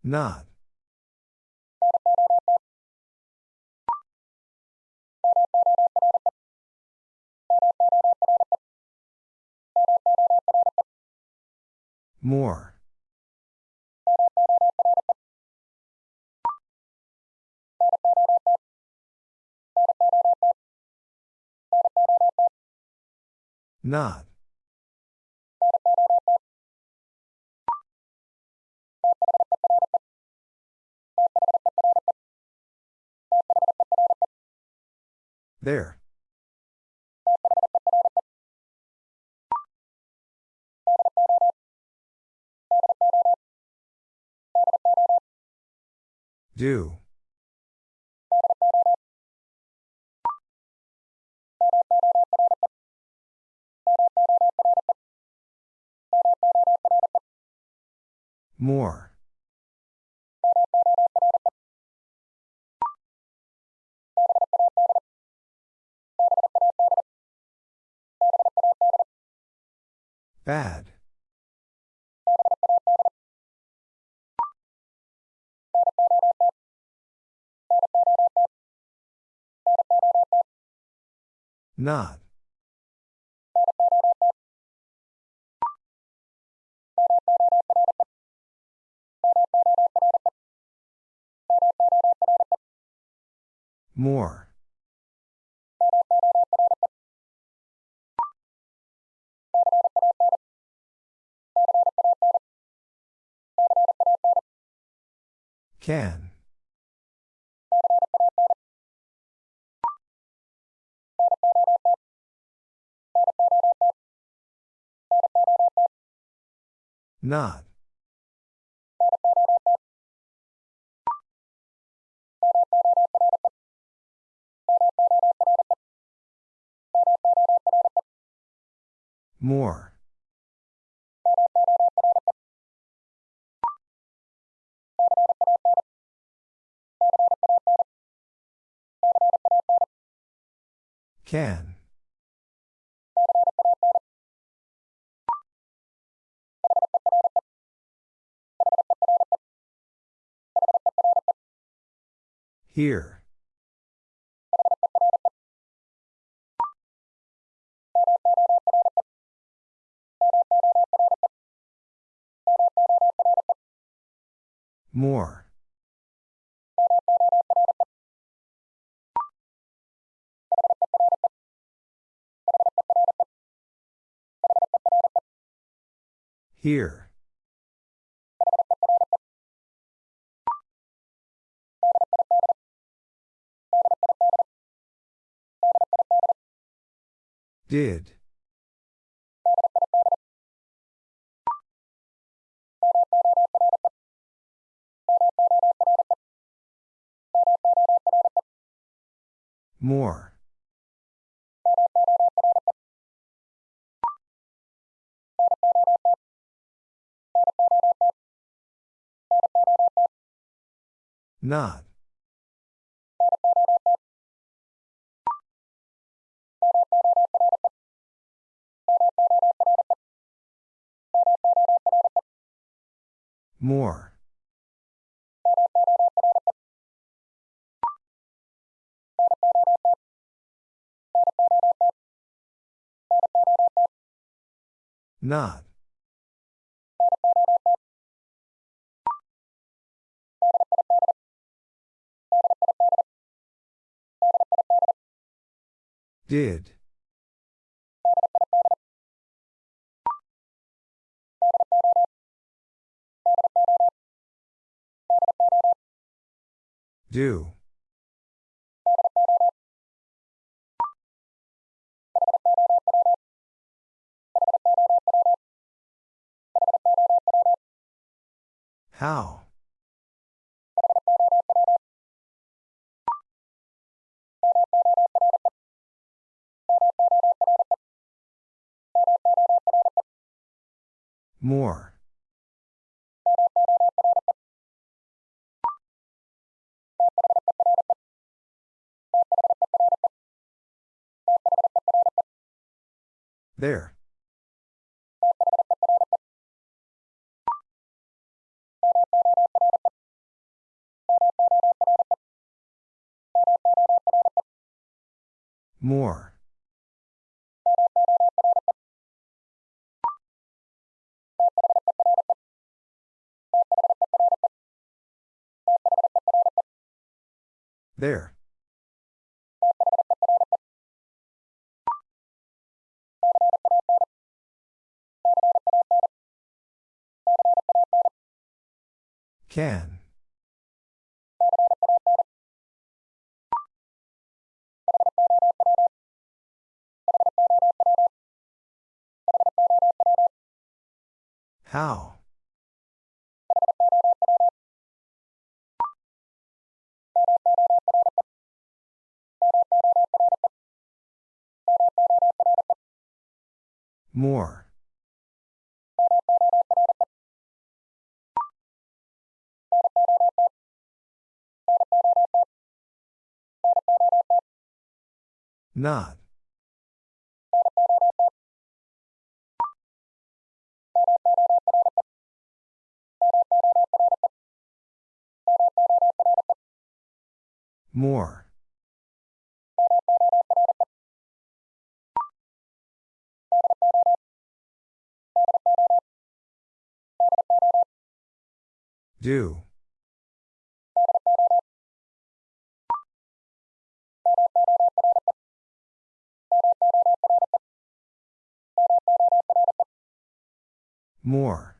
Not. More. Not. There. Do. More. Bad. Not. More. Can. Not. More. Can. Here. More. Here. Did. More. Not. More. Not. Did. Do. How? More. There. More. There. Can. How? More. Not. More. Do. More.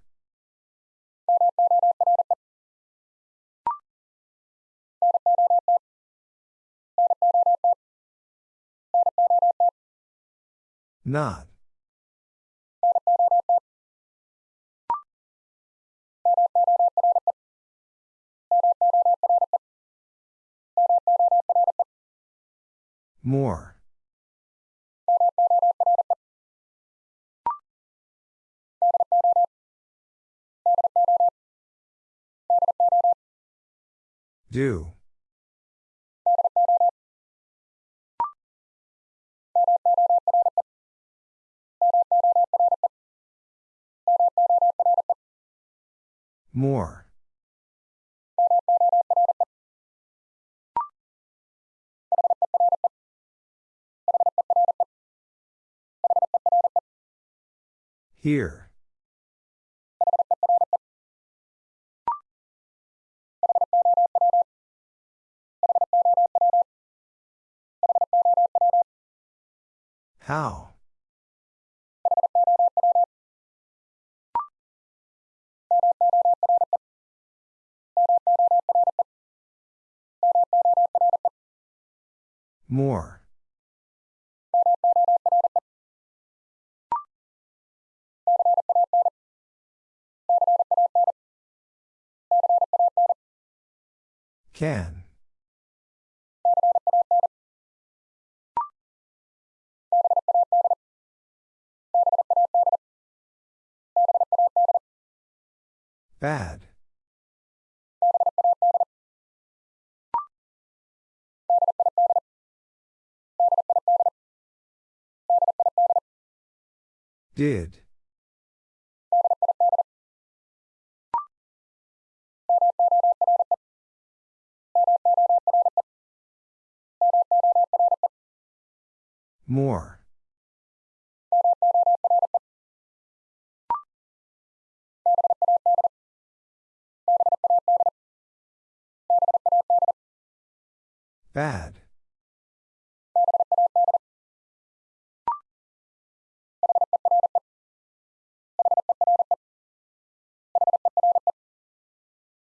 Not. More. Do. More. Here. How? More. Can. Bad. Did. More. Bad.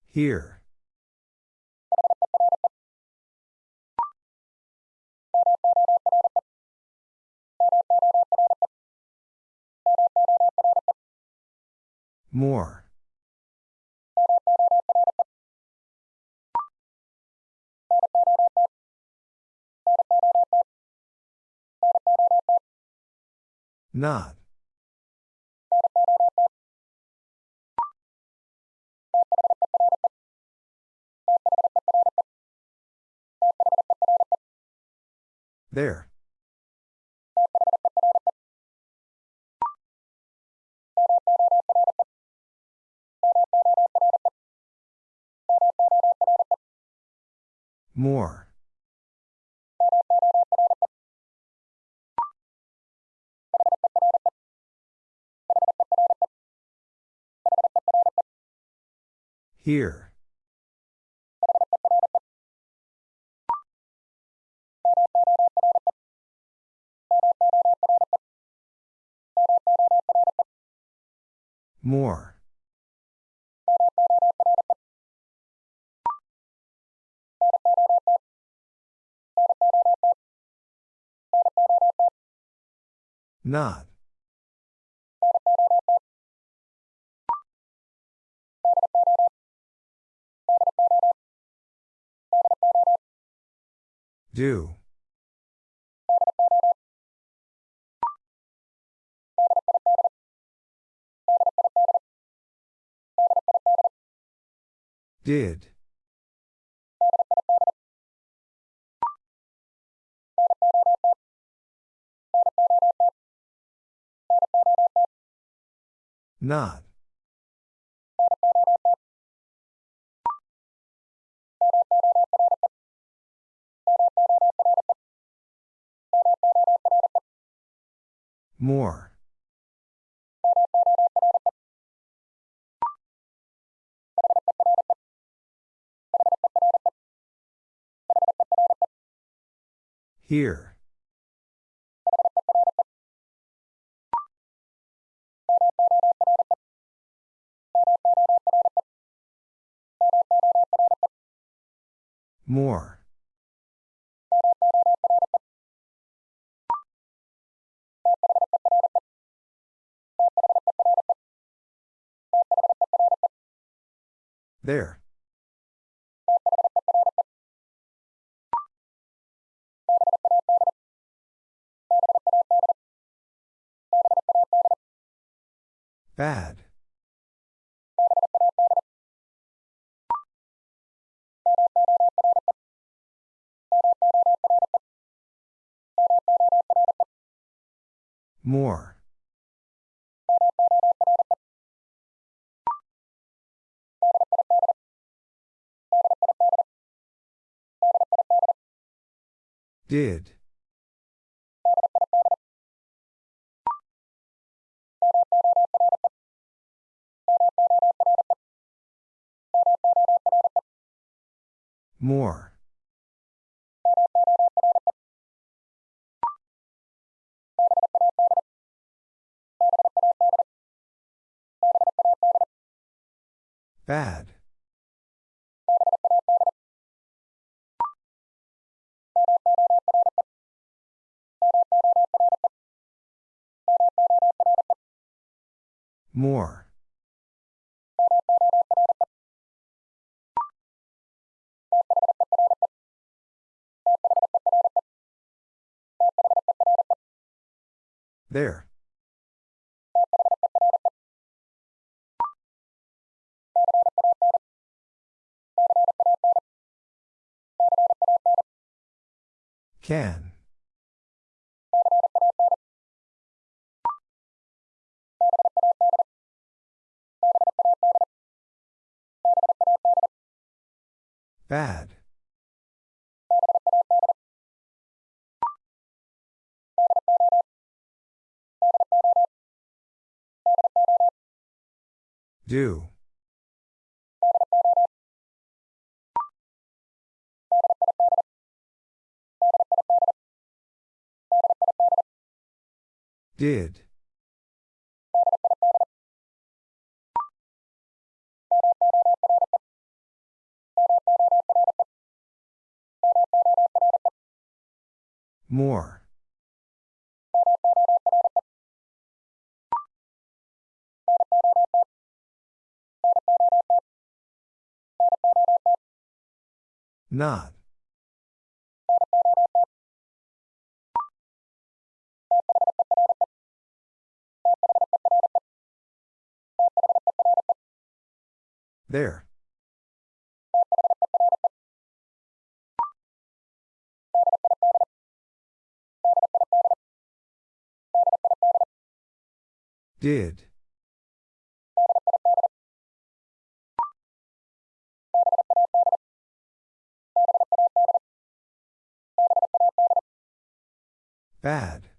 Here. More. Not. There. More. Here. More. Not. Do. Did. Not. More. Here. More. There. Bad. More. Did. More. Bad. More. There. Can. Bad. Do. Did. More. Not. There. Did. Bad.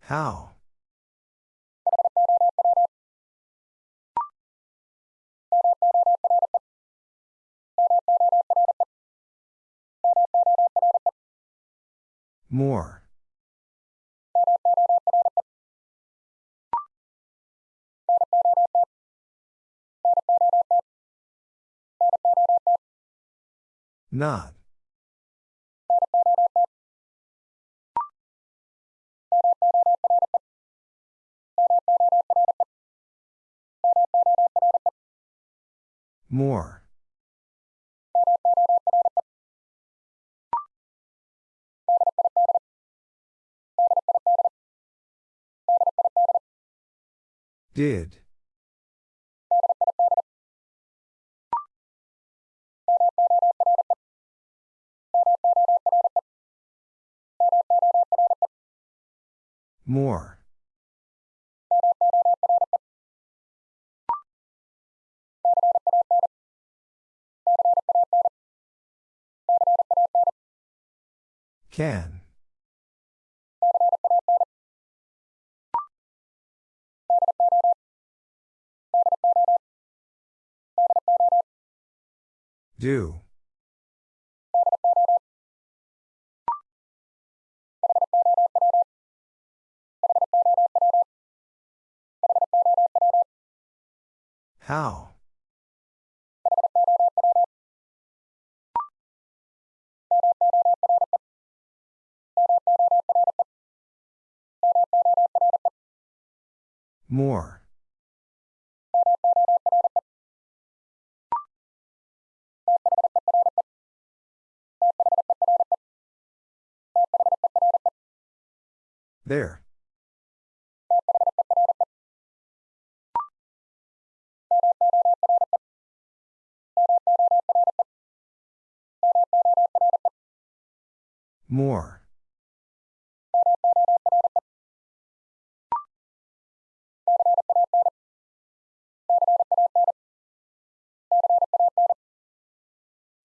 How? More. Not. More. Did. More. Can. Do. How? More. There. More.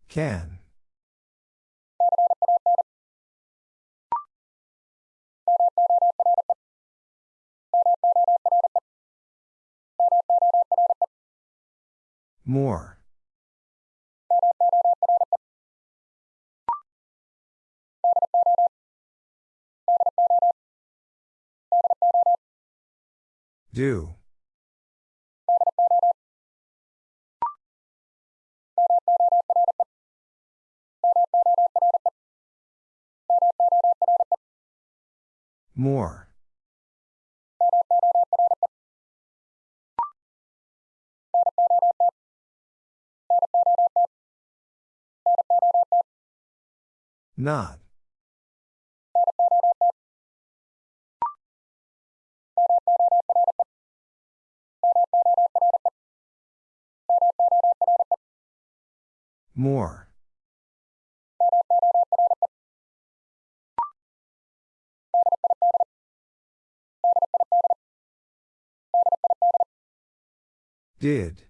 Can. More. Do. More. Not. More. Did.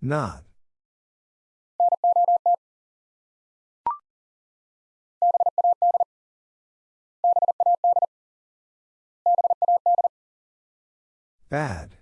Not. Bad.